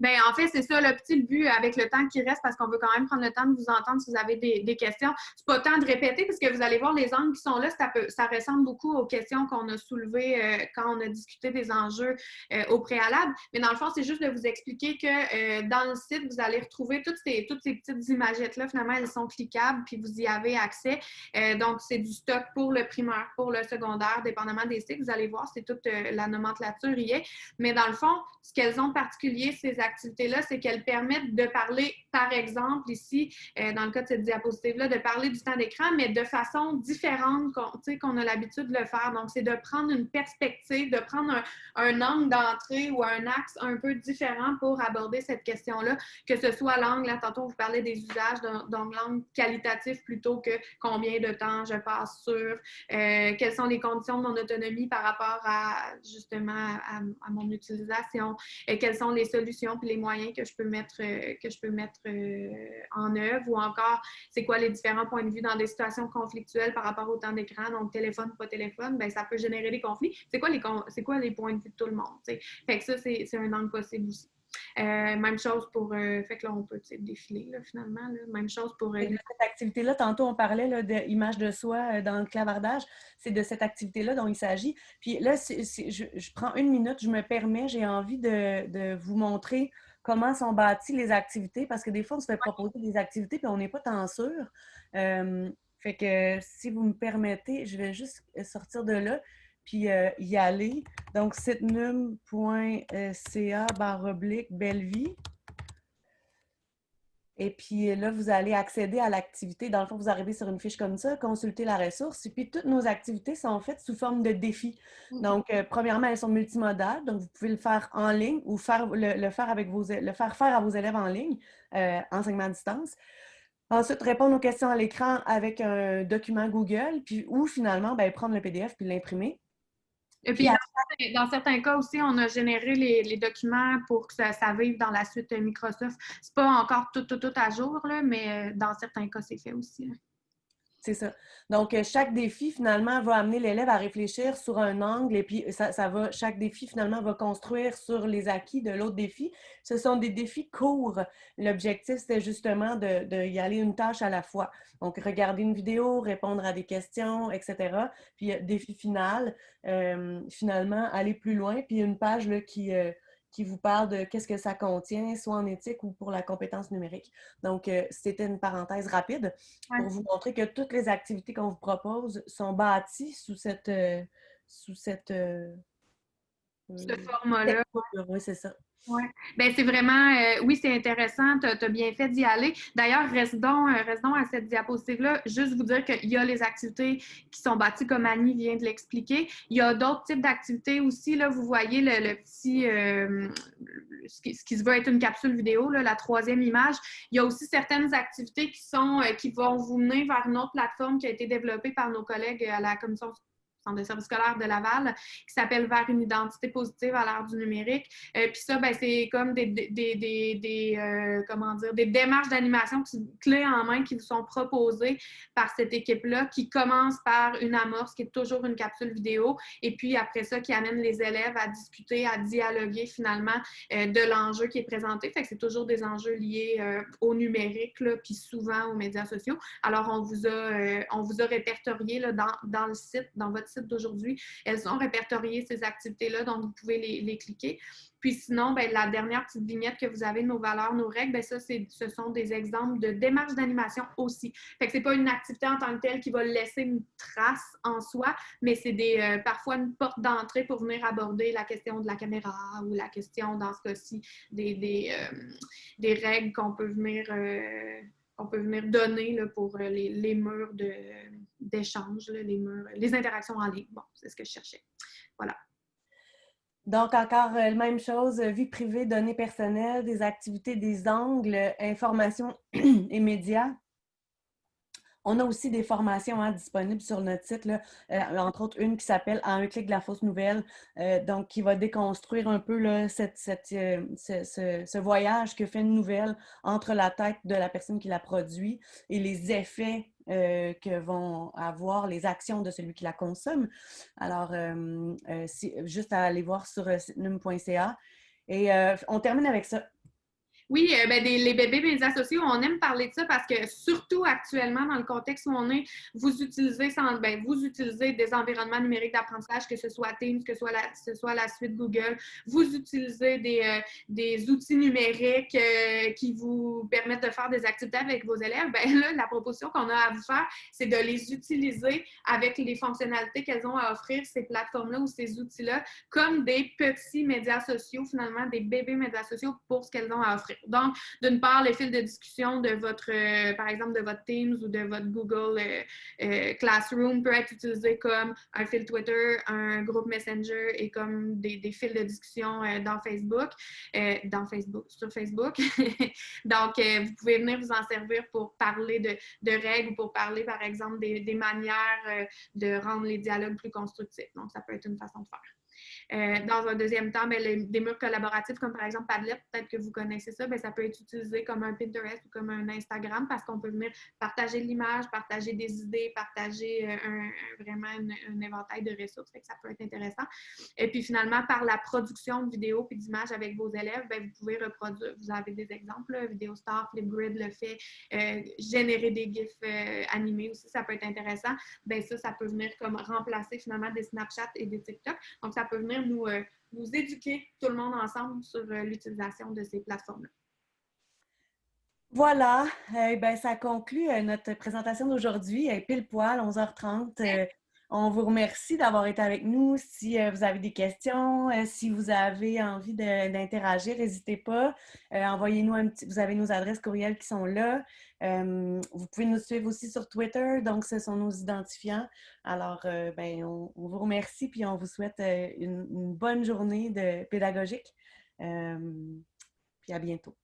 Bien, en fait, c'est ça le petit but avec le temps qui reste parce qu'on veut quand même prendre le temps de vous entendre si vous avez des, questions. C'est pas temps de répéter parce que vous allez voir les angles qui sont là, ça, ressemble beaucoup aux questions qu'on a soulevées euh, quand on a discuté des enjeux euh, au préalable. Mais dans le fond, c'est juste de vous expliquer que euh, dans le site, vous allez retrouver toutes ces, toutes petites imagettes-là. Finalement, elles sont cliquables puis vous y avez accès. donc, c'est du stock pour le primaire, pour le secondaire, dépendamment des sites. Vous allez voir, c'est toute la nomenclature y est. Mais dans le fond, ce qu'elles ont particulier, ces activités-là, c'est qu'elles permettent de parler, par exemple, ici, euh, dans le cas de cette diapositive-là, de parler du temps d'écran, mais de façon différente qu'on a l'habitude de le faire. Donc, c'est de prendre une perspective, de prendre un, angle d'entrée ou un axe un peu différent pour aborder cette question-là, que ce soit l'angle, là, tantôt, vous parlez des usages, donc l'angle qualitatif plutôt que combien de temps je passe sur, euh, quelles sont les conditions de mon autonomie par rapport à, justement, à, à mon utilisation, et quelles sont les solutions puis les moyens que je peux mettre, euh, que je peux mettre euh, en œuvre ou encore c'est quoi les différents points de vue dans des situations conflictuelles par rapport au temps d'écran, donc téléphone, pas téléphone, ben ça peut générer des conflits. C'est quoi les, quoi les points de vue de tout le monde? Fait que ça, c'est un angle possible aussi. Euh, même chose pour. Euh, fait que là, on peut défiler là, finalement. Même chose pour. Euh, cette activité-là, tantôt, on parlait d'image de soi dans le clavardage. C'est de cette activité-là dont il s'agit. Puis là, je, prends une minute, je me permets, j'ai envie de, vous montrer comment sont bâties les activités parce que des fois, on se fait proposer des activités puis on n'est pas tant sûr. fait que si vous me permettez, je vais juste sortir de là puis euh, y aller. Donc, sitnum.ca barre oblique Bellevie. Et puis là, vous allez accéder à l'activité. Dans le fond, vous arrivez sur une fiche comme ça, consulter la ressource. Et puis, toutes nos activités sont faites sous forme de défis. Mm-hmm. Donc, euh, premièrement, elles sont multimodales. Donc, vous pouvez le faire en ligne ou faire, le, faire, avec vos, le faire faire à vos élèves en ligne, euh, enseignement à distance. Ensuite, répondre aux questions à l'écran avec un document Google, puis ou finalement, ben, prendre le PDF puis l'imprimer. Et puis, dans certains cas aussi, on a généré les, documents pour que ça, vive dans la suite Microsoft. C'est pas encore tout, tout, tout à jour, là, mais euh, dans certains cas, c'est fait aussi. C'est ça. Donc, euh, chaque défi, finalement, va amener l'élève à réfléchir sur un angle et puis ça, va, chaque défi, finalement, va construire sur les acquis de l'autre défi. Ce sont des défis courts. L'objectif, c'était justement de, aller une tâche à la fois. Donc, regarder une vidéo, répondre à des questions, etc. Puis, euh, défi final, euh, finalement, aller plus loin. Puis, une page là, qui qui vous parle de qu'est-ce que ça contient, soit en éthique ou pour la compétence numérique. Donc, euh, c'était une parenthèse rapide pour vous montrer que toutes les activités qu'on vous propose sont bâties sous cette... Euh, sous cette euh, Ce format-là. Oui, c'est ça. Oui, ben c'est vraiment, euh, oui, c'est intéressant, tu as, bien fait d'y aller. D'ailleurs, restons, euh, à cette diapositive-là, juste vous dire qu'il y a les activités qui sont bâties comme Annie vient de l'expliquer. Il y a d'autres types d'activités aussi, là, vous voyez le, petit, euh, ce, qui, se veut être une capsule vidéo, la troisième image. Il y a aussi certaines activités qui sont, qui vont vous mener vers une autre plateforme qui a été développée par nos collègues à la Commission centre de service scolaire de Laval, qui s'appelle Vers une identité positive à l'ère du numérique. Euh, puis ça, ben, c'est comme des, des, des, des euh, comment dire, des démarches d'animation clés en main qui vous sont proposées par cette équipe-là, qui commence par une amorce qui est toujours une capsule vidéo, et puis après ça, qui amène les élèves à discuter, à dialoguer finalement euh, de l'enjeu qui est présenté. Fait que c'est toujours des enjeux liés au numérique, là, puis souvent aux médias sociaux. Alors, on vous a, on vous a répertorié là, dans, dans le site, dans votre d'aujourd'hui, elles ont répertorié ces activités-là, donc vous pouvez les, cliquer. Puis sinon, ben, la dernière petite vignette que vous avez, nos valeurs, nos règles, ben, ça, ce sont des exemples de démarches d'animation aussi. Fait que c'est pas une activité en tant que telle qui va laisser une trace en soi, mais c'est des euh, parfois une porte d'entrée pour venir aborder la question de la caméra ou la question, dans ce cas-ci, des, des, euh, règles qu'on peut venir... Euh, on peut venir donner là, pour euh, les, les murs d'échange, les murs, les interactions en ligne. Bon, c'est ce que je cherchais. Voilà. Donc, encore la euh, même chose, vie privée, données personnelles, des activités, des angles, information <clears throat> et médias. On a aussi des formations hein, disponibles sur notre site, euh, entre autres une qui s'appelle À un clic de la fausse nouvelle, euh, donc qui va déconstruire un peu euh, ce, voyage que fait une nouvelle entre la tête de la personne qui la produit et les effets que vont avoir les actions de celui qui la consomme. Alors, juste à aller voir sur num.ca. Et on termine avec ça. Oui, euh, ben, les bébés médias sociaux, on aime parler de ça parce que surtout actuellement, dans le contexte où on est, vous utilisez, sans, ben, vous des environnements numériques d'apprentissage, que ce soit Teams, que ce soit la, suite Google, vous utilisez des, euh, outils numériques euh, qui vous permettent de faire des activités avec vos élèves. Ben là, la proposition qu'on a à vous faire, c'est de les utiliser avec les fonctionnalités qu'elles ont à offrir, ces plateformes-là ou ces outils-là, comme des petits médias sociaux, finalement, des bébés médias sociaux pour ce qu'elles ont à offrir. Donc, d'une part, les fils de discussion de votre, euh, par exemple, de votre Teams ou de votre Google euh, euh, Classroom peut être utilisé comme un fil Twitter, un groupe Messenger et comme des, fils de discussion dans Facebook, dans Facebook, sur Facebook. <laughs> Donc, vous pouvez venir vous en servir pour parler de, de règles ou pour parler, par exemple, des, des manières de rendre les dialogues plus constructifs. Donc, ça peut être une façon de faire. Euh, dans un deuxième temps, ben, des murs collaboratifs comme par exemple Padlet, peut-être que vous connaissez ça, ben, ça peut être utilisé comme un Pinterest ou comme un Instagram parce qu'on peut venir partager l'image, partager des idées, partager euh, vraiment un, éventail de ressources. que ça peut être intéressant. Et puis finalement, par la production de vidéos et d'images avec vos élèves, ben, vous pouvez reproduire, vous avez des exemples, VideoStar, Flipgrid le fait, euh, générer des GIFs animés aussi, ça peut être intéressant. Ben, ça, ça peut venir comme remplacer finalement des Snapchat et des TikTok. Donc, ça peut venir nous, euh, nous éduquer tout le monde ensemble sur euh, l'utilisation de ces plateformes-là. Voilà, eh ça conclut euh, notre présentation d'aujourd'hui. Pile poil, 11h30. On vous remercie d'avoir été avec nous. Si vous avez des questions, si vous avez envie d'interagir, n'hésitez pas. Envoyez-nous un petit... Vous avez nos adresses courriels qui sont là. vous pouvez nous suivre aussi sur Twitter, donc ce sont nos identifiants. Alors, ben, on, vous remercie puis on vous souhaite une, une bonne journée de pédagogique. puis à bientôt.